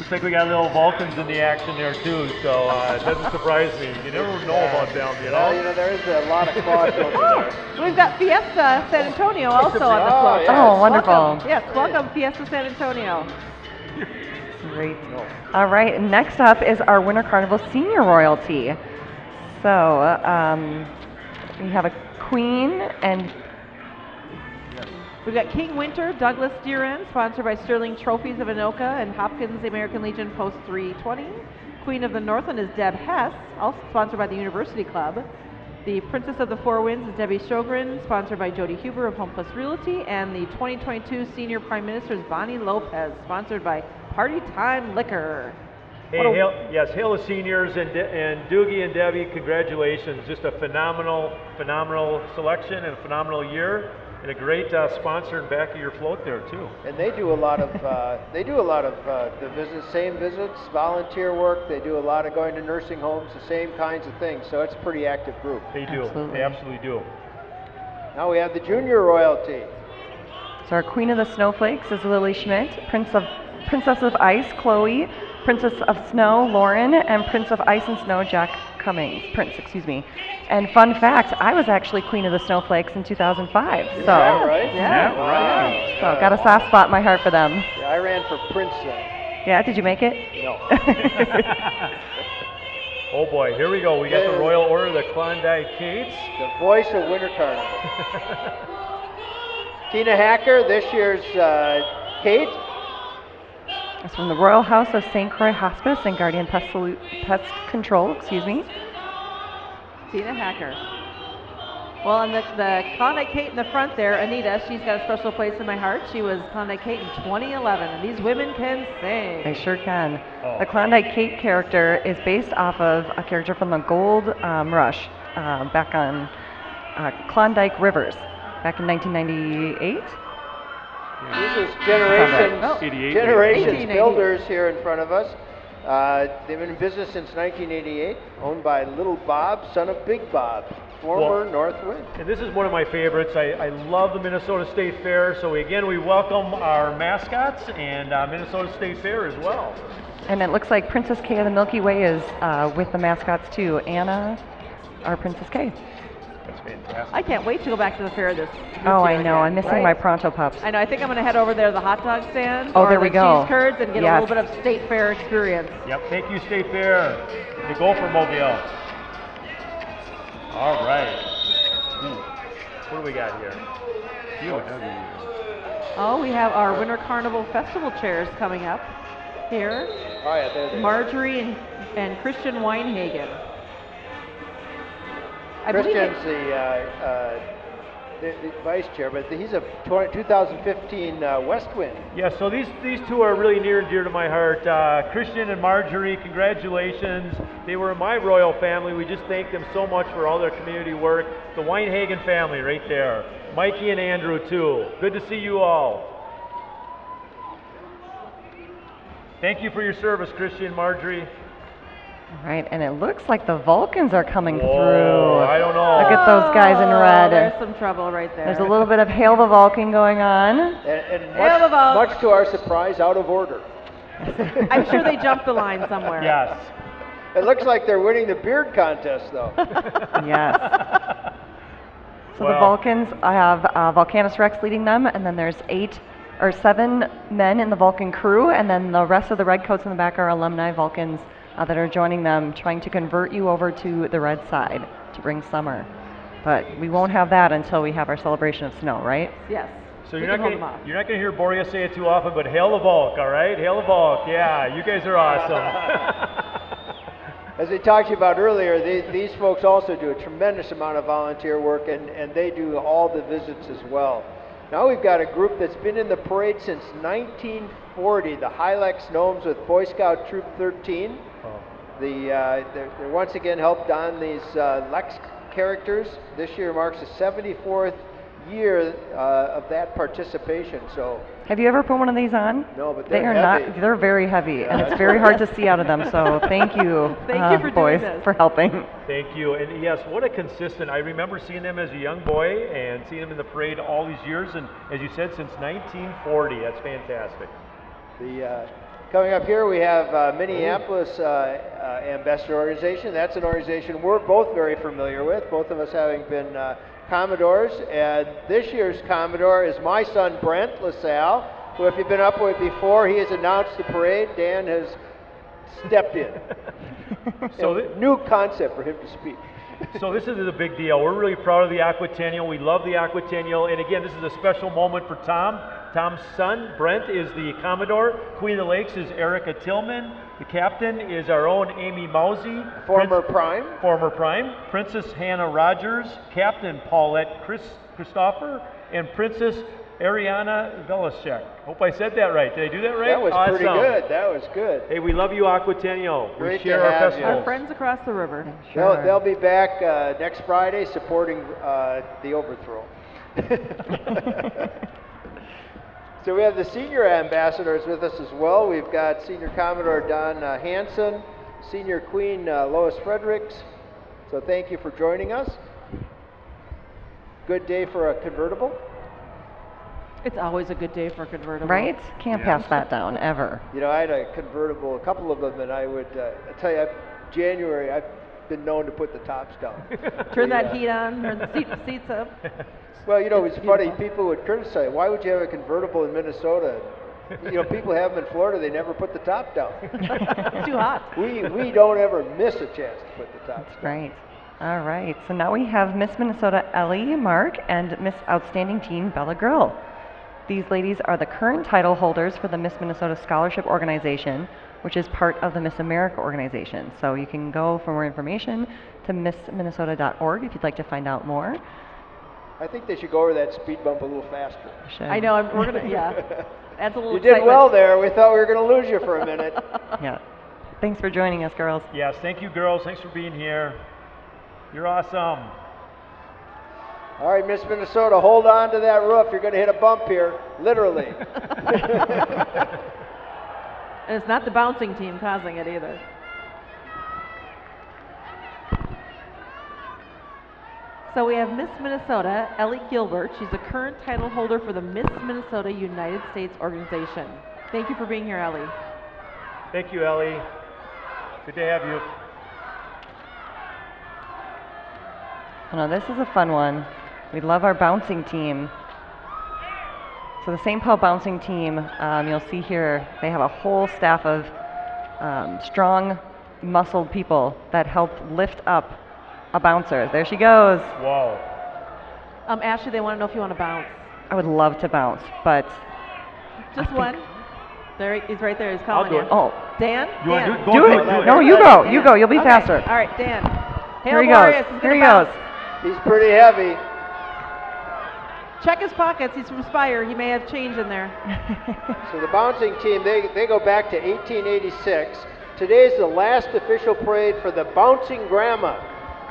Looks like we got little Vulcans in the action there too, so uh, it doesn't surprise me. You never know about them, you know. Well, you know? know, there is a lot of crossover [laughs] there. We've got Fiesta San Antonio also on the Oh, float. yes. Oh, wonderful. Welcome. Yes, welcome Fiesta San Antonio. Great. All right, next up is our Winter Carnival Senior Royalty. So um, we have a queen and We've got King Winter, Douglas Deeren, sponsored by Sterling Trophies of Anoka and Hopkins American Legion Post 320. Queen of the Northland is Deb Hess, also sponsored by the University Club. The Princess of the Four Winds is Debbie Sjogren, sponsored by Jody Huber of Home Plus Realty. And the 2022 Senior Prime Minister is Bonnie Lopez, sponsored by Party Time Liquor. Hey, hail, yes, hail the seniors and, De- and Doogie and Debbie, congratulations. Just a phenomenal, phenomenal selection and a phenomenal year. And a great uh, sponsor in back of your float there too. And they do a lot of, uh, [laughs] they do a lot of uh, the visits, same visits, volunteer work. They do a lot of going to nursing homes, the same kinds of things. So it's a pretty active group. They do. Absolutely. They absolutely do. Now we have the junior royalty. so our Queen of the Snowflakes is Lily Schmidt, Prince of Princess of Ice Chloe, Princess of Snow Lauren, and Prince of Ice and Snow Jack Cummings. Prince, excuse me. And fun fact, I was actually Queen of the Snowflakes in 2005. So Is that right? Yeah. Wow. So got a soft spot in my heart for them. Yeah, I ran for Princeton. Yeah, did you make it? No. [laughs] [laughs] Oh boy, here we go. We got the Royal Order of the Klondike Kates. the voice of Winter Carnival. Tina Hacker, this year's uh, Kate. It's from the Royal House of St. Croix Hospice and Guardian Pest, Solu- Pest Control, excuse me. Tina Hacker. Well, and the, the Klondike Kate in the front there, Anita, she's got a special place in my heart. She was Klondike Kate in 2011, and these women can sing. They sure can. Oh. The Klondike Kate character is based off of a character from the Gold um, Rush uh, back on uh, Klondike Rivers back in 1998. This is generations, Oh. 88. generations 1888. builders here in front of us. Uh, they've been in business since 1988, owned by Little Bob, son of Big Bob, former Well- North And this is one of my favorites. I, I love the Minnesota State Fair. So again, we welcome our mascots and uh, Minnesota State Fair as well. And it looks like Princess Kay of the Milky Way is uh, with the mascots too. Anna, our Princess Kay. That's fantastic. I can't wait to go back to the fair this. this Oh, I know. again. I'm missing Right. my Pronto Pups. I know. I think I'm going to head over there to the hot dog stand. Oh, or there the we go. Cheese curds and get Yes. a little bit of state fair experience. Yep, thank you, State Fair, the Gopher Mobile. All right. Hmm. What do we got here? You Oh, we have our Winter Carnival Festival chairs coming up here. Oh yeah, there they. Marjorie and, and Christian Weinhagen. I believe they- Christian's the, uh, uh, the, the vice chair, but he's a 20, 2015 uh, West Wind. Yeah, so these, these two are really near and dear to my heart. Uh, Christian and Marjorie, congratulations. They were in my royal family. We just thank them so much for all their community work. The Weinhagen family right there. Mikey and Andrew, too. Good to see you all. Thank you for your service, Christian, Marjorie. All right, and it looks like the Vulcans are coming Whoa, through. I don't know. Look at those guys in Oh, red. There's some trouble right there. There's a little bit of Hail the Vulcan going on. And, and Yeah, much, the vote. much to our surprise, out of order. [laughs] I'm sure they jumped the line somewhere. Yes. It looks like they're winning the beard contest, though. [laughs] Yes. [laughs] So the Vulcans, I have uh, Volcanus Rex leading them, and then there's eight or seven men in the Vulcan crew, and then the rest of the redcoats in the back are alumni Vulcans uh, that are joining them, trying to convert you over to the red side to bring summer. But we won't have that until we have our celebration of snow, right? Yes. So We you're not can hold them gonna you're not gonna hear Boreas say it too often, but hail the Volk, all right? Hail the Volk. Yeah, you guys are awesome. [laughs] As we talked to you about earlier, they, these folks also do a tremendous amount of volunteer work, and, and they do all the visits as well. Now we've got a group that's been in the parade since 1940, the Hylex Gnomes with Boy Scout Troop 13. The, uh, they're, they're once again helped on these uh, Lex characters. This year marks the 74th year uh, of that participation. So, Have you ever put one of these on? no, but They they're heavy. not. They're very heavy, and it's [laughs] very hard to see out of them. So thank you, [laughs] Thank you uh, for doing boys, this. for helping. Thank you. And yes, what a consistent. I remember seeing them as a young boy and seeing them in the parade all these years. And as you said, since 1940. That's fantastic. The, uh, Coming up here, we have uh, Minneapolis uh, uh, Ambassador Organization. That's an organization we're both very familiar with, both of us having been uh, Commodores. And this year's Commodore is my son Brent LaSalle, who, if you've been up with before, he has announced the parade. Dan has stepped in. [laughs] So thi- new concept for him to speak. So this is a big deal. We're really proud of the Aquatennial. We love the Aquatennial. And again, this is a special moment for Tom. Tom's son, Brent, is the Commodore. Queen of the Lakes is Erica Tillman. The captain is our own Amy Mousy. Former Prince- Prime. Former Prime. Princess Hannah Rogers. Captain Paulette Chris, Christopher. And Princess Ariana Velishek. Hope I said that right. Did I do that right? That was pretty good. That was good. Hey, we love you, Aquatennial. Great we to share our have you. festivals. Our friends across the river. They'll, Sure. they'll be back uh, next Friday supporting uh, the overthrow. [laughs] [laughs] so we have the senior ambassadors with us as well. We've got Senior Commodore Don uh, Hanson, Senior Queen uh, Lois Fredericks. So thank you for joining us. Good day for a convertible. It's always a good day for a convertible. Right? Can't pass that down, ever. You know, I had a convertible, a couple of them, and I would uh, I tell you, I've, January, I've been known to put the tops down. [laughs] Turn The, that uh, heat on, turn the seat, seats up. [laughs] Well, you know, It's funny. People would criticize, why would you have a convertible in Minnesota? You know, people have them in Florida. They never put the top down. [laughs] It's too hot. we we don't ever miss a chance to put the top. That's right. All right. So now we have Miss Minnesota Ellie Mark and Miss Outstanding Teen Bella Grill. These ladies are the current title holders for the Miss Minnesota Scholarship Organization, which is part of the Miss America organization. So you can go for more information to missminnesota.org if you'd like to find out more. I think they should go over that speed bump a little faster. Should- I know. I'm, we're gonna. Yeah. [laughs] Adds a little. You did excitement. well there. We thought we were going to lose you for a minute. [laughs] Yeah. Thanks for joining us, girls. Yes, thank you, girls. Thanks for being here. You're awesome. All right, Miss Minnesota, hold on to that roof. You're going to hit a bump here, literally. [laughs] And it's not the bouncing team causing it either. So we have Miss Minnesota, Ellie Gilbert. She's the current title holder for the Miss Minnesota United States organization. Thank you for being here, Ellie. Thank you, Ellie. Good to have you. Oh, no, this is a fun one. We love our bouncing team. So the St. Paul bouncing team, um, you'll see here, they have a whole staff of um, strong, muscled people that help lift up a bouncer. There she goes. Whoa. Um, Ashley, they want to know if you want to bounce. I would love to bounce, but Just think- one. There, he- he's right there. He's I'll calling do you. it. oh, Dan. You wanna Dan. do it? Go do it. it. No, you go. You go. You'll be Okay. faster. All right, Dan. Here he Boreas goes. is Here he gonna goes. He's pretty heavy. Check his pockets. He's from Spire. He may have change in there. [laughs] So the bouncing team, they, they go back to 1886. Today is the last official parade for the bouncing grandma,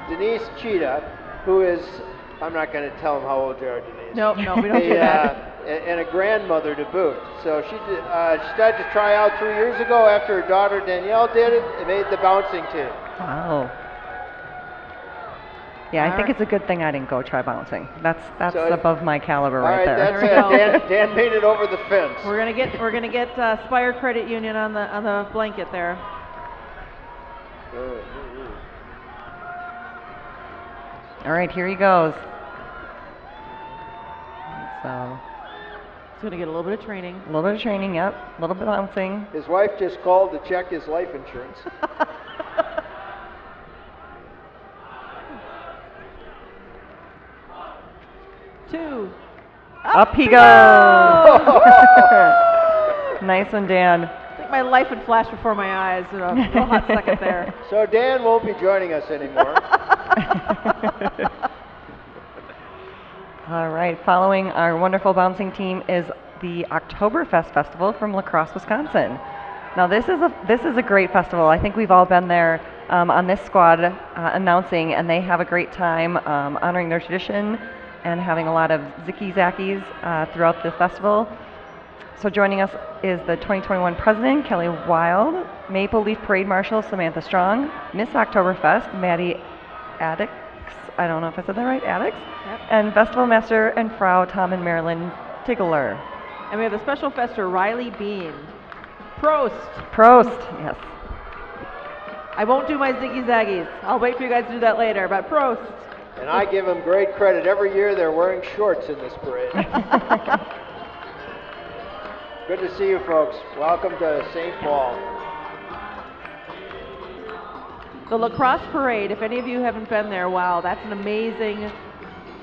Denise Cheetah, who is, I'm not going to tell them how old you are, Denise. No, no, we don't do that. uh, and a grandmother to boot. So she, did, uh, she started to try out three years ago after her daughter Danielle did it and made the bouncing team. Wow. Yeah, I think right. it's a good thing I didn't go try bouncing. That's that's So- above my caliber All right, right, there. that's There we it. go. Dan, Dan made it over the fence. We're gonna get we're gonna get uh, Spire Credit Union on the on the blanket there. Good. All right, here he goes. So He's gonna get a little bit of training. a little bit of training, yep. A little bit of bouncing. His wife just called to check his life insurance. [laughs] Two. Up, he goes. [laughs] nice one, Dan. I my life would flash before my eyes in a real hot second there. So Dan won't be joining us anymore. [laughs] All right, following our wonderful bouncing team is the Oktoberfest Festival from La Crosse, Wisconsin. Now this is a this is a great festival. I think we've all been there um, on this squad uh, announcing, and they have a great time um, honoring their tradition and having a lot of zicky zackies uh, throughout the festival. So joining us is the 2021 president, Kelly Wild, Maple Leaf Parade Marshal, Samantha Strong, Miss Oktoberfest, Maddie Addix, I don't know if I said that right, Addix, Yep. and Festival Master and Frau Tom and Marilyn Tigler. And we have the special fester Riley Bean. Prost. Prost. Yes. I won't do my ziggy zaggies. I'll wait for you guys to do that later, but Prost. And I give them great credit. Every year they're wearing shorts in this parade. [laughs] [laughs] Good to see you folks. Welcome to St. Paul. The La Crosse parade, if any of you haven't been there, wow, that's an amazing,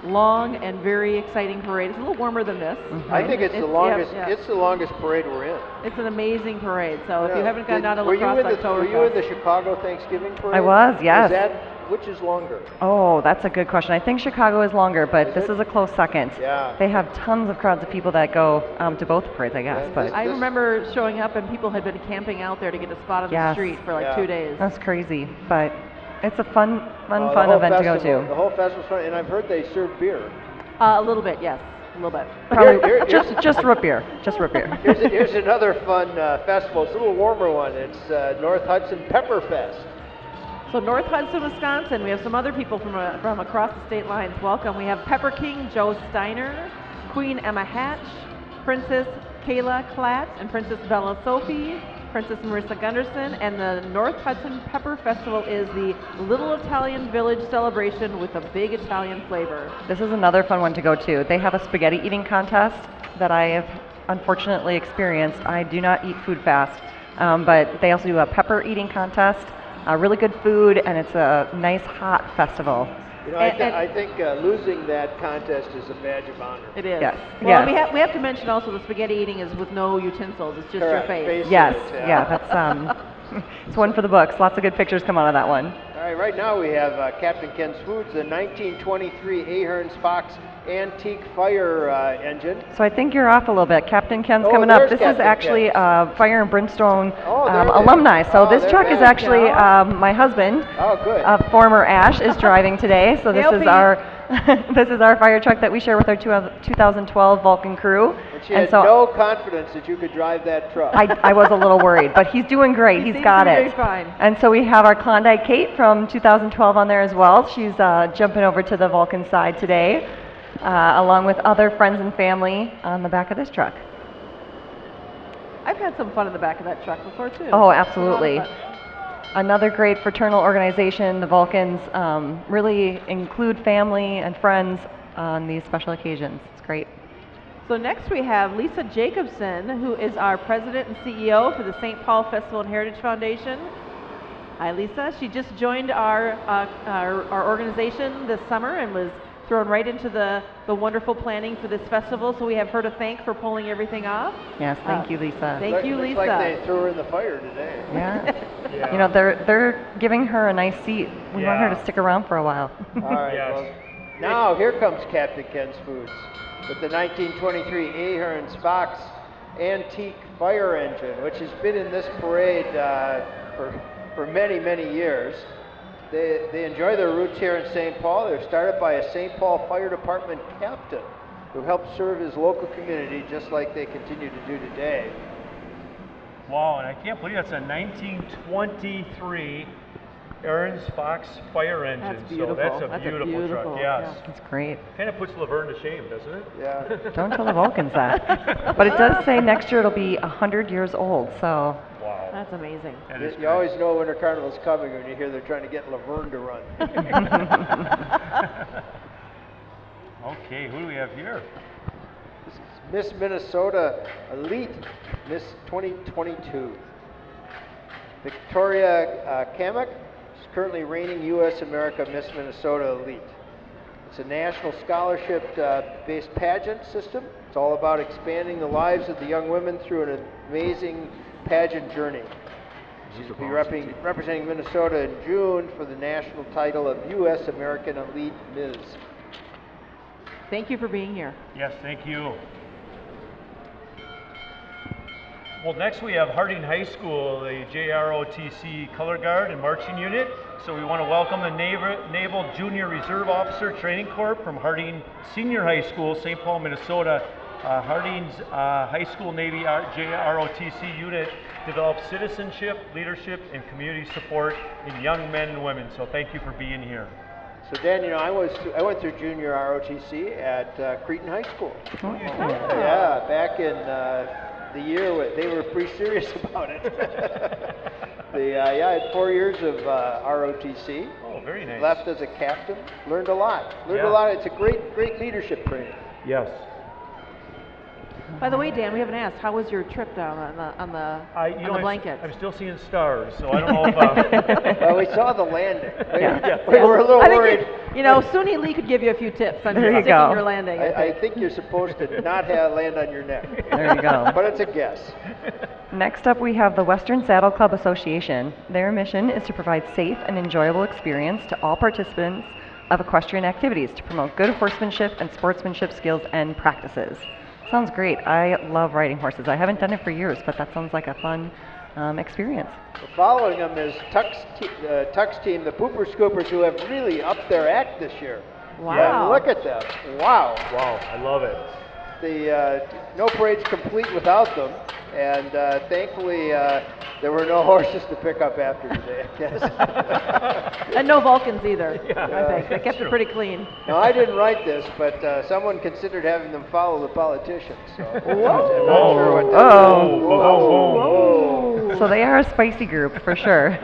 long, and very exciting parade. It's a little warmer than this. Mm-hmm. I think it's, the It's- yeah, longest. yeah. It's the longest parade we're in. It's an amazing parade. So if you haven't gone Did- down to were you La Crosse in the, Were you in the Chicago Thanksgiving parade? I was, yes. Is that which is longer? Oh, that's a good question. I think Chicago is longer, but Is this it? is a close second. Yeah. They have tons of crowds of people that go um, to both parades, I guess. Yeah, But this- I this- remember showing up and people had been camping out there to get a spot on the street for like Yeah. two days. that's crazy. But it's a fun, fun, the fun whole event to go to. The whole festival's fun, and I've heard they serve beer. Uh, a little bit, yes, a little bit. Probably Here- here- just just root beer, just root beer. Here's, a, here's another fun uh, festival. It's a little warmer one. It's uh, North Hudson Pepper Fest. So North Hudson, Wisconsin, we have some other people from, uh, from across the state lines. Welcome. We have Pepper King Joe Steiner, Queen Emma Hatch, Princess Kayla Klatt, and Princess Bella Sophie, Princess Marissa Gunderson, and the North Hudson Pepper Festival is the Little Italian Village celebration with a big Italian flavor. This is another fun one to go to. They have a spaghetti eating contest that I have unfortunately experienced. I do not eat food fast, um, but they also do a pepper eating contest. Uh, really good food, and it's a nice hot festival. You know, I, And- thi- and- I think uh, losing that contest is a badge of honor. It is. Yes, Well, yes. we, have, we have to mention also the spaghetti eating is with no utensils. It's just Correct. your face. Face Yes, it, yeah. yeah, that's um, [laughs] it's one for the books. Lots of good pictures come out of that one. All right, right now we have uh, Captain Ken's Foods, the 1923 Ahrens-Fox antique fire uh, engine. So I think you're off a little bit. Captain Ken's Oh, coming up. This Captain is actually Ken. uh, Fire and Brimstone Oh, um, there it is. alumni. So Oh, this truck is actually um, my husband. Oh, good. A former Ash is driving today, so this is our [laughs] this is our fire truck that we share with our two- 2012 Vulcan crew. and she had so no confidence that you could drive that truck. I, I was a little worried, but he's doing great. He He's seems got to be it. doing fine. And so we have our Klondike Kate from 2012 on there as well. She's uh, jumping over to the Vulcan side today, uh, along with other friends and family on the back of this truck. I've had some fun in the back of that truck before too. Oh, It's a lot of absolutely. Another great fraternal organization. The Vulcans um, really include family and friends on these special occasions. It's great. So next we have Lisa Jacobson, who is our president and CEO for the St. Paul Festival and Heritage Foundation. Hi, Lisa. She just joined our, uh, our, our organization this summer and was thrown right into the, the wonderful planning for this festival. So we have her to thank for pulling everything off. Yes, thank Uh, you, Lisa. Thank Look- you, looks Lisa. like they threw her in the fire today. yeah. Yeah. [laughs] You know, they're they're giving her a nice seat. We want her to stick around for a while. All right. [laughs] Yes. Well, now here comes Captain Ken's Foods with the 1923 Ahrens-Fox antique fire engine, which has been in this parade uh, for for many many years. They they enjoy their roots here in St. Paul. They're started by a St. Paul Fire Department captain who helped serve his local community just like they continue to do today. Wow, and I can't believe that's a 1923 Ahrens-Fox fire engine. That's So that's beautiful. a That's a beautiful, beautiful, truck. yeah. Yes. That's great. Kind of puts Laverne to shame, doesn't it? Yeah. Don't tell the Vulcans that. [laughs] But it does say next year it'll be 100 years old, so Wow. That's amazing. That You, is you great. always know Winter Carnival's coming when you hear they're trying to get Laverne to run. [laughs] okay, who do we have here? Miss Minnesota Elite Miss 2022. Victoria uh, Kamek is currently reigning U.S. America Miss Minnesota Elite. It's a national scholarship uh, based pageant system. It's all about expanding the lives of the young women through an amazing pageant journey. She'll be repping, representing Minnesota in June for the national title of U.S. American Elite Ms. Thank you for being here. Yes, thank you. Well, next we have Harding High School, the JROTC Color Guard and Marching Unit. So we want to welcome the Naval, Naval Junior Reserve Officer Training Corps from Harding Senior High School, St. Paul, Minnesota. Uh, Harding's uh, High School Navy JROTC unit develops citizenship, leadership, and community support in young men and women. So thank you for being here. So Dan, you know, I was I went through junior ROTC at uh, Cretin High School. Oh. Yeah, back in uh, the year where they were pretty serious [laughs] about it. the uh, yeah, I had four years of uh, ROTC. Oh, very nice. Left as a captain. Learned a lot. Learned Yeah. a lot. It's a great, great leadership training. Yes. By the way, Dan, we haven't asked. How was your trip down on the on the I, you on know, the I'm, blanket? I'm still seeing stars, so I don't know [laughs] if. Uh, well, we saw the landing. We, Yeah. we were a little I think worried. You, you know, Suni Lee could give you a few tips on There you sticking go. your landing. I, I think you're supposed to not have land on your neck. There you go. But it's a guess. Next up, we have the Western Saddle Club Association. Their mission is to provide safe and enjoyable experience to all participants of equestrian activities to promote good horsemanship and sportsmanship skills and practices. Sounds great. I love riding horses. I haven't done it for years, but that sounds like a fun um, experience. Following them is Tuck's, te- uh, Tuck's team, the Pooper Scoopers, who have really upped their act this year. Wow. And look at them. Wow. wow, I love it. The uh, no parade's complete without them, and uh, thankfully uh, there were no [laughs] horses to pick up after today. I guess. [laughs] and no Vulcans either. [laughs] Yeah. I think they kept it pretty clean. now I didn't write this, but uh, someone considered having them follow the politicians. So I'm not Whoa. sure what that Oh. Whoa, whoa, whoa. So they are a spicy group for sure.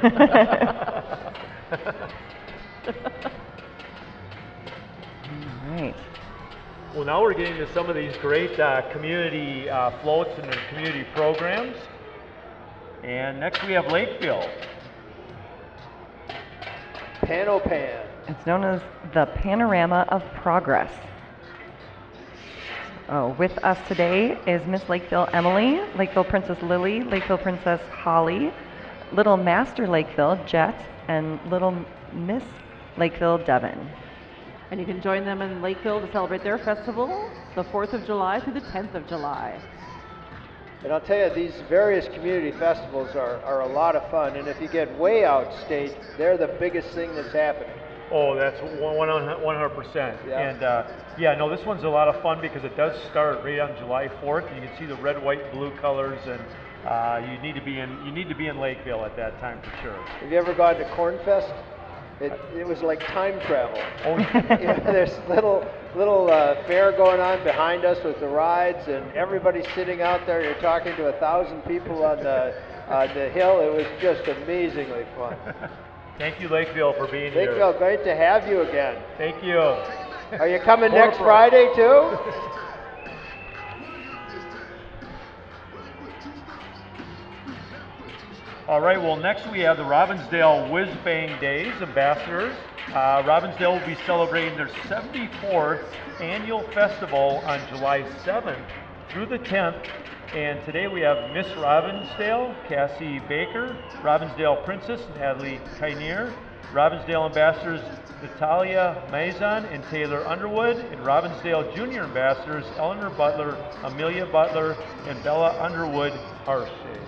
All right. Well, now we're getting to some of these great uh, community uh, floats and community programs. And next we have Lakeville. Pan-O-Prog. It's known as the Panorama of Progress. Oh, with us today is Miss Lakeville Emily, Lakeville Princess Lily, Lakeville Princess Holly, Little Master Lakeville Jet, and Little Miss Lakeville Devon. And you can join them in Lakeville to celebrate their festival, the 4th of July through the 10th of July. And I'll tell you, these various community festivals are, are a lot of fun. And if you get way out state, they're the biggest thing that's happening. Oh, that's one- one hundred percent. Yeah. And uh, yeah, no, this one's a lot of fun because it does start right on July fourth. And You can see the red, white, blue colors, and uh, you need to be in you need to be in Lakeville at that time for sure. Have you ever gone to Cornfest? It, it was like time travel. [laughs] Oh, you [laughs] know, there's little little uh, fair going on behind us with the rides, and everybody's sitting out there. You're talking to a thousand people on the [laughs] on the hill. It was just amazingly fun. thank you, Lakeville, for being here. Lakeville, great to have you again. Thank you. Are you coming More next. Friday too? All right, well, next we have the Robbinsdale Whiz Bang Days ambassadors. Uh, Robbinsdale will be celebrating their 74th annual festival on July 7th through the 10th. And today we have Miss Robbinsdale, Cassie Baker, Robbinsdale Princess, Natalie Kinier, Robbinsdale ambassadors Natalia Maison and Taylor Underwood, and Robbinsdale Junior ambassadors Eleanor Butler, Amelia Butler, and Bella Underwood Harshay.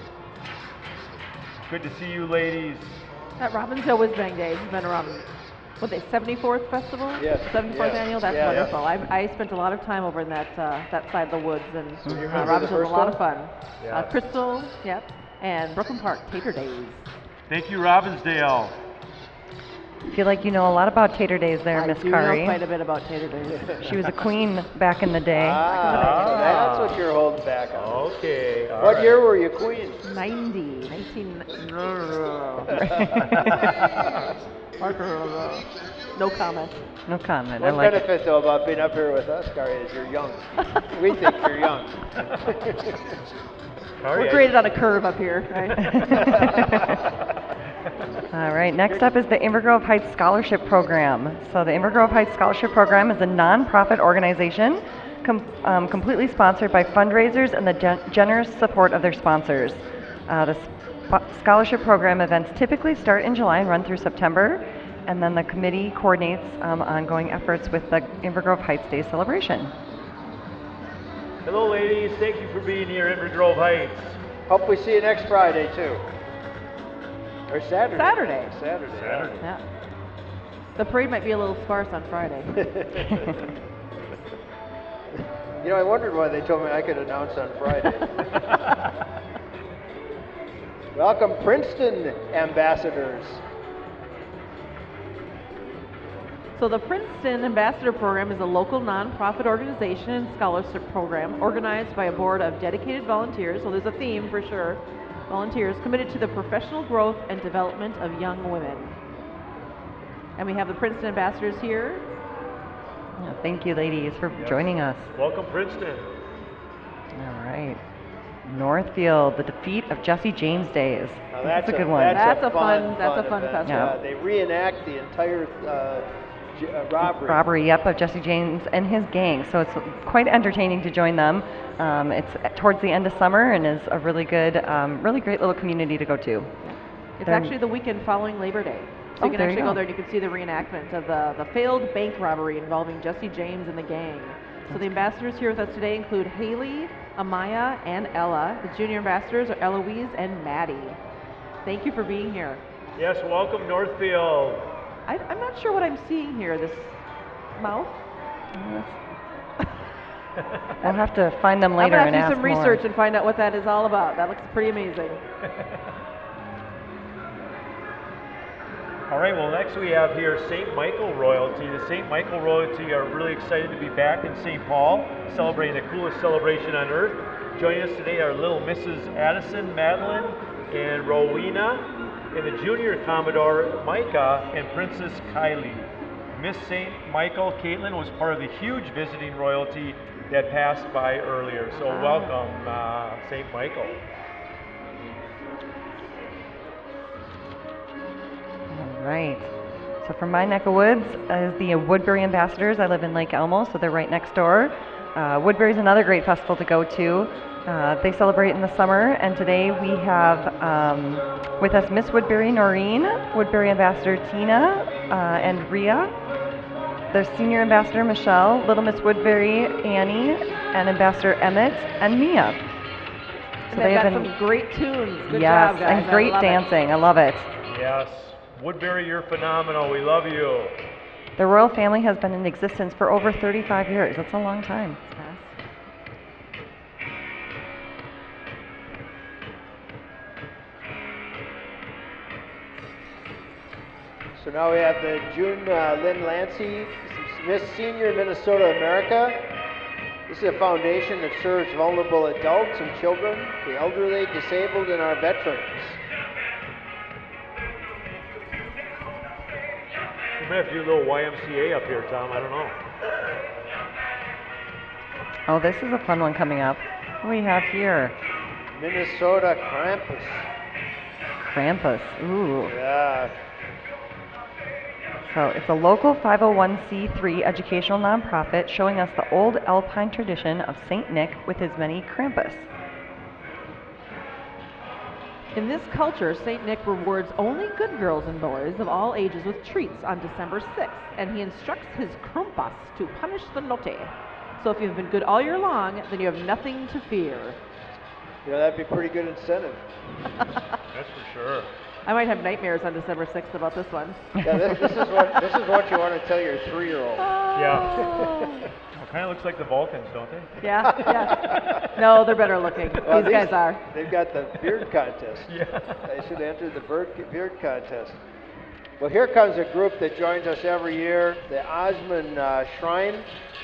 Good to see you, ladies. That Robbinsdale Whiz Bang Days has been around, what they, 74th festival? Yes, 74th yes, annual? That's yeah. wonderful. I, I spent a lot of time over in that, uh, that side of the woods, and uh, the Robbinsdale was a lot one? of fun. Yeah. Uh, Crystal, yep, and Brooklyn Park Tater Days. Thank you, Robbinsdale. Feel like you know a lot about Tater Days there, I Miss do Kari. know quite a bit about Tater Days. [laughs] She was a queen back in the day. Ah, so that's what you're holding back on. Okay. all What right. year were you queen? 90, 19... no [laughs] comment. No comment. I One like it. benefit though about being up here with us, Gary, is you're young. we think you're young. [laughs] All We're right. graded on a curve up here, right? All right, next up is the Inver Grove Heights Scholarship Program. So the Inver Grove Heights Scholarship Program is a nonprofit organization com- um, completely sponsored by fundraisers and the gen- generous support of their sponsors. Uh, the sp- scholarship program events typically start in July and run through September, and then the committee coordinates um, ongoing efforts with the Inver Grove Heights Day celebration. Hello, ladies. Thank you for being here, Inver Grove Heights. Hope we see you next Friday too. Or Saturday. Saturday. Saturday. Saturday. yeah. The parade might be a little sparse on Friday. [laughs] You know, I wondered why they told me I could announce on Friday. [laughs] Welcome, Princeton ambassadors. So the Princeton Ambassador Program is a local nonprofit organization and scholarship program organized by a board of dedicated volunteers. So there's a theme for sure. Volunteers committed to the professional growth and development of young women. And we have the Princeton ambassadors here. Yeah, Thank you, ladies, for joining us. Welcome, Princeton. All right. Northfield, the defeat of Jesse James days. Now That's a that's good one. That's a fun- fun, that's a fun event. festival. Yeah, they reenact the entire uh, j- uh, robbery. robbery, yep, of Jesse James and his gang. So it's quite entertaining to join them. Um, it's towards the end of summer and is a really good, um, really great little community to go to. It's They're- actually the weekend following Labor Day. So Oh, you can there you actually go. go. there and you can see the reenactment of the, the failed bank robbery involving Jesse James and the gang. So the ambassadors here with us today include Haley, Amaya, and Ella. The junior ambassadors are Eloise and Maddie. Thank you for being here. Yes, welcome, Northfield. I, I'm not sure what I'm seeing here. This mouth? [laughs] We'll have to find them later I'm and gonna have to do some more. research and find out what that is all about. That looks pretty amazing. All right, well, next we have here St. Michael royalty. The St. Michael royalty are really excited to be back in St. Paul, celebrating the coolest celebration on earth. Joining us today are little Mrs. Addison, Madeline, and Rowena, and the junior Commodore Micah and Princess Kylie. Miss St. Michael, Caitlin, was part of the huge visiting royalty that passed by earlier. So welcome, uh, St. Michael. All right. So from my neck of woods is the Woodbury Ambassadors. I live in Lake Elmo, so they're right next door. Uh, Woodbury is another great festival to go to. Uh, they celebrate in the summer, and today we have um, with us Miss Woodbury Noreen, Woodbury Ambassador Tina, uh, and Ria. The senior ambassador Michelle, Little Miss Woodbury Annie, and Ambassador Emmett and Mia. And they've got some great tunes. Good yes, job, guys. and great I love it. dancing. I love it. Yes, Woodbury, you're phenomenal. We love you. The royal family has been in existence for over 35 years. That's a long time. So now we have the June uh, Lynn Lancy, Miss Senior Minnesota America. This is a foundation that serves vulnerable adults and children, the elderly, disabled, and our veterans. We might have to do a little YMCA up here, Tom. I don't know. Oh, this is a fun one coming up. What do we have here? Minnesota Krampus. Krampus. Ooh. Yeah. So it's a local 501c3 educational nonprofit showing us the old alpine tradition of St. Nick with his many Krampus. In this culture, St. Nick rewards only good girls and boys of all ages with treats on December 6th, and he instructs his Krampus to punish the naughty. So if you've been good all year long, then you have nothing to fear. You know, that'd be pretty good incentive. [laughs] That's for sure. I might have nightmares on December 6th about this one. Yeah, this, this is what this is what you want to tell your three-year-old. Yeah. [laughs] [laughs] Well, kind of looks like the Vulcans, don't they? [laughs] Yeah, yeah. No, they're better looking. Well, These guys are. They've got the beard [laughs] contest. Yeah. They should enter the bird, beard contest. Well, here comes a group that joins us every year, the Osman uh, Shrine.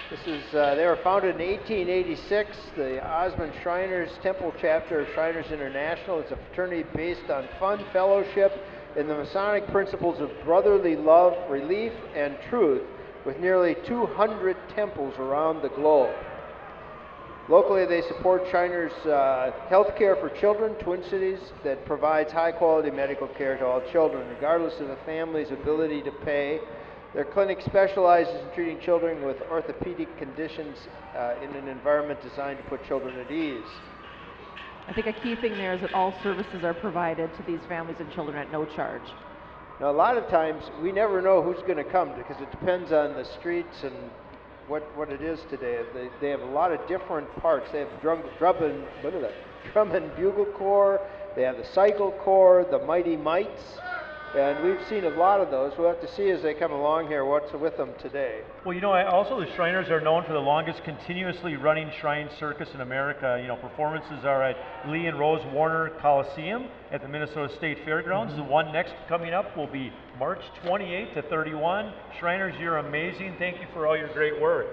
This is uh, they were founded in 1886. The Osman Shriners Temple chapter of Shriners International is a fraternity based on fun, fellowship, and the Masonic principles of brotherly love, relief, and truth, with nearly 200 temples around the globe. Locally, they support Shriners uh, health care for children, Twin Cities, that provides high quality medical care to all children, regardless of the family's ability to pay. Their clinic specializes in treating children with orthopedic conditions uh, in an environment designed to put children at ease. I think a key thing there is that all services are provided to these families and children at no charge. Now, a lot of times we never know who's going to come because it depends on the streets and what, what it is today. They, they have a lot of different parts. They have drum, drum, and, what is that? drum and bugle corps, they have the cycle corps, the mighty mites, And we've seen a lot of those. We'll have to see as they come along here what's with them today. Well, you know, I, also the Shriners are known for the longest continuously running Shrine Circus in America. You know, performances are at Lee and Rose Warner Coliseum at the Minnesota State Fairgrounds. Mm-hmm. The one next coming up will be March 28 to 31. Shriners, you're amazing. Thank you for all your great work.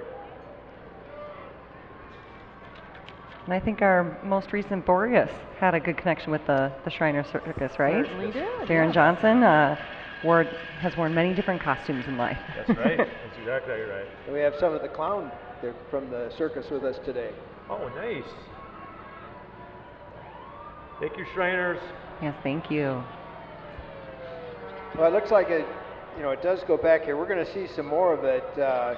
And I think our most recent Boreas had a good connection with the, the Shriner Circus, right? Certainly did, Darren yeah. Johnson uh, wore, has worn many different costumes in life. That's right. [laughs] That's exactly right. And we have some of the clown there from the circus with us today. Oh, nice. Thank you, Shriners. Yes, thank you. Well, it looks like it, you know, it does go back here. We're going to see some more of it. Uh,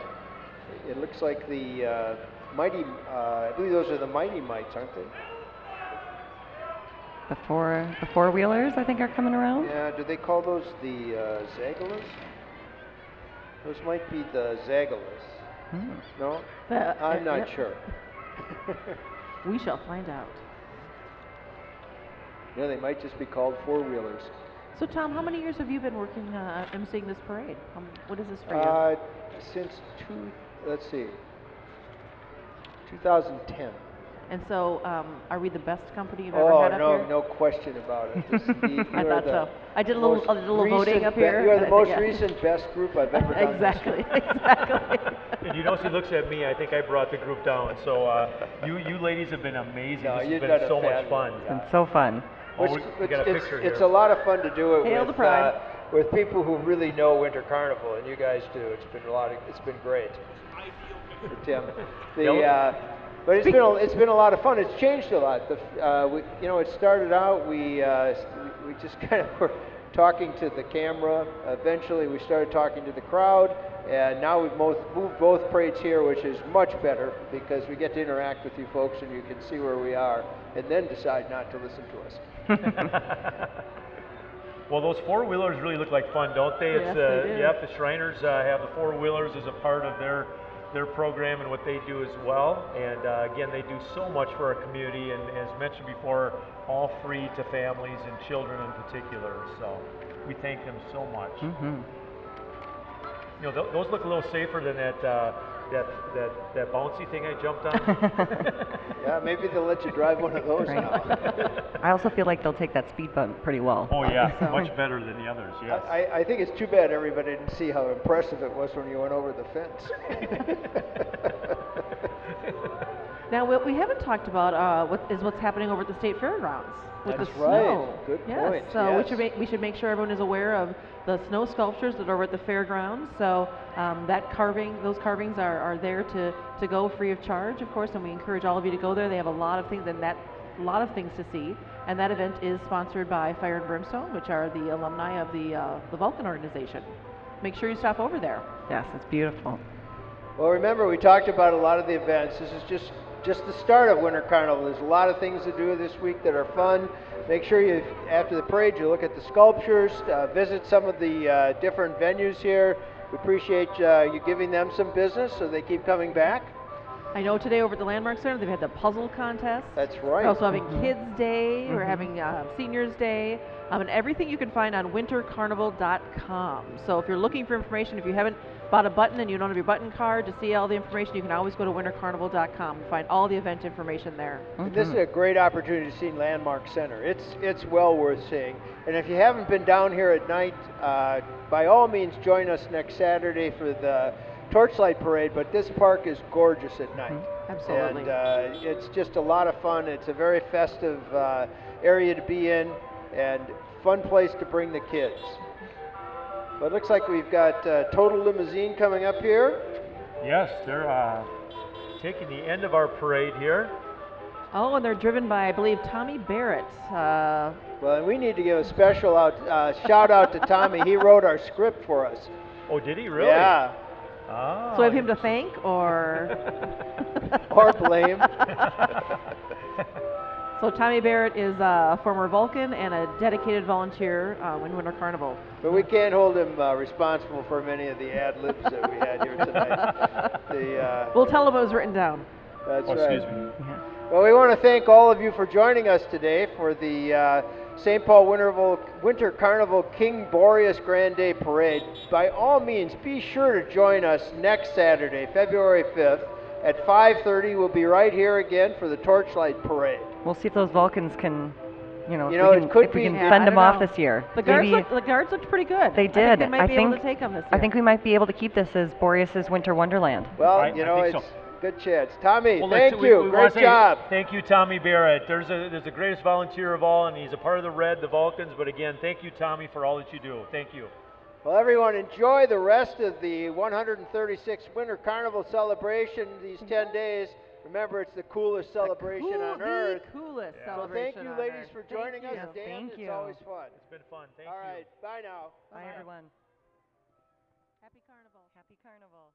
it looks like the uh, mighty, uh, I believe those are the mighty mites, aren't they? The four the four wheelers I think are coming around. Yeah, do they call those the uh, Zagalas? Those might be the Zagalas. Hmm. No? The- I'm uh, not yep. sure. [laughs] [laughs] We shall find out. yeah, they might just be called four wheelers. So, Tom, how many years have you been working uh, emceeing this parade? Um, what is this for you? Uh, since two, let's see, 2010. and so, um, are we the best company you've ever Oh, had up no, here? no question about it. [laughs] This, the, I thought so. I did a little- most I did a little voting recent up be- here, You are the most think, yeah. recent best group I've ever done. this exactly, [laughs] [laughs] exactly. And you notice he looks at me. I think I brought the group down. So uh, you you ladies have been amazing. No, this has been done a so much fun. job. It's been so fun. Oh, Which, we- we which got a it's, picture it's a lot of fun to do it Hail with, the pride. Uh, with people who really know Winter Carnival, and you guys do. It's been a lot. Of, it's been great. For [laughs] Tim, the uh, but it's been a, it's been a lot of fun. It's changed a lot. The, uh, we, you know, it started out we uh, we we just [laughs] kind of were talking to the camera. Eventually, we started talking to the crowd, and now we've both moved both parades here, which is much better because we get to interact with you folks, and you can see where we are, and then decide not to listen to us. [laughs] Well, those four wheelers really look like fun, don't they? Yes, it's, uh, they do. Yep, the Shriners uh, have the four wheelers as a part of their their program and what they do as well. And uh, again, they do so much for our community, and as mentioned before, all free to families and children in particular. So we thank them so much. hmm You know, th- those look a little safer than that uh, that that that bouncy thing I jumped on. [laughs] Yeah, maybe they'll let you drive one of those Right. now. I also feel like they'll take that speed bump pretty well. oh yeah, [laughs] So- much better than the others. Yes. I, I think it's too bad everybody didn't see how impressive it was when you went over the fence. [laughs] Now, what we haven't talked about uh, what is what's happening over at the state fairgrounds with That's the right. snow. Good yes. point. So we should make we should make sure everyone is aware of the snow sculptures that are over at the fairgrounds. So um, that carving, those carvings are, are there to, to go free of charge, of course, and we encourage all of you to go there. They have a lot of things and that a lot of things to see. And that event is sponsored by Fire and Brimstone, which are the alumni of the uh, the Vulcan organization. Make sure you stop over there. Yes, it's beautiful. well, remember we talked about a lot of the events. This is just just the start of Winter Carnival. There's a lot of things to do this week that are fun. Make sure you, after the parade, you look at the sculptures, uh, visit some of the uh, different venues here. We appreciate uh, you giving them some business so they keep coming back. I know today over at the Landmark Center they've had the puzzle contest. That's right. We're also having Kids Day. We're having uh, Seniors Day. Um, and everything you can find on wintercarnival.com. So if you're looking for information, if you haven't bought a button and you don't have your button card to see all the information, you can always go to wintercarnival.com and find all the event information there. And This is a great opportunity to see Landmark Center. It's it's well worth seeing. And if you haven't been down here at night, uh, by all means join us next Saturday for the Torchlight Parade. But this park is gorgeous at night. Absolutely. And uh, it's just a lot of fun. It's a very festive uh, area to be in, and fun place to bring the kids. But it looks like we've got uh, Total Limousine coming up here. Yes, they're uh, taking the end of our parade here. Oh, and they're driven by, I believe, Tommy Barrett. Uh, Well, and we need to give a special out, uh, shout out to Tommy. He wrote our script for us. Oh, did he really? Yeah. Ah, so we have him to thank, or [laughs] Or blame. so Tommy Barrett is a former Vulcan and a dedicated volunteer uh, in Winter Carnival. But we can't hold him uh, responsible for many of the ad libs that we had here tonight. [laughs] The, uh, We'll tell him it was written down. that's Oh, right. excuse me. Yeah. Well, we want to thank all of you for joining us today for the uh, St. Paul Winterval, Winter Carnival King Boreas Grand Day Parade. By all means, be sure to join us next Saturday, February 5th at 5:30. We'll be right here again for the Torchlight Parade. We'll see if those Vulcans can, you know, You if know, we it can, could if we can Yeah, fend I them don't off this year. The guards, Maybe looked, the guards looked pretty good. they I did. think they might be able think to take them this year. I think we might be able to keep this as Boreas's Winter Wonderland. Well, I- you I know, think it's so. Good chance. Tommy, Well, thank you. we wanna Great say job. Thank you, Tommy Barrett. There's a there's the greatest volunteer of all, and he's a part of the Red, the Vulcans. But again, thank you, Tommy, for all that you do. Thank you. Well, everyone, enjoy the rest of the 136th Winter Carnival celebration these 10 days. Remember, it's the coolest celebration Cool- on the earth. coolest Yeah. So celebration thank you, on ladies, earth. for Thank joining us. you. Dan, Thank it's you. always fun. It's been fun. Thank All you. right, bye now. Bye, everyone. Happy Carnival. Happy Carnival.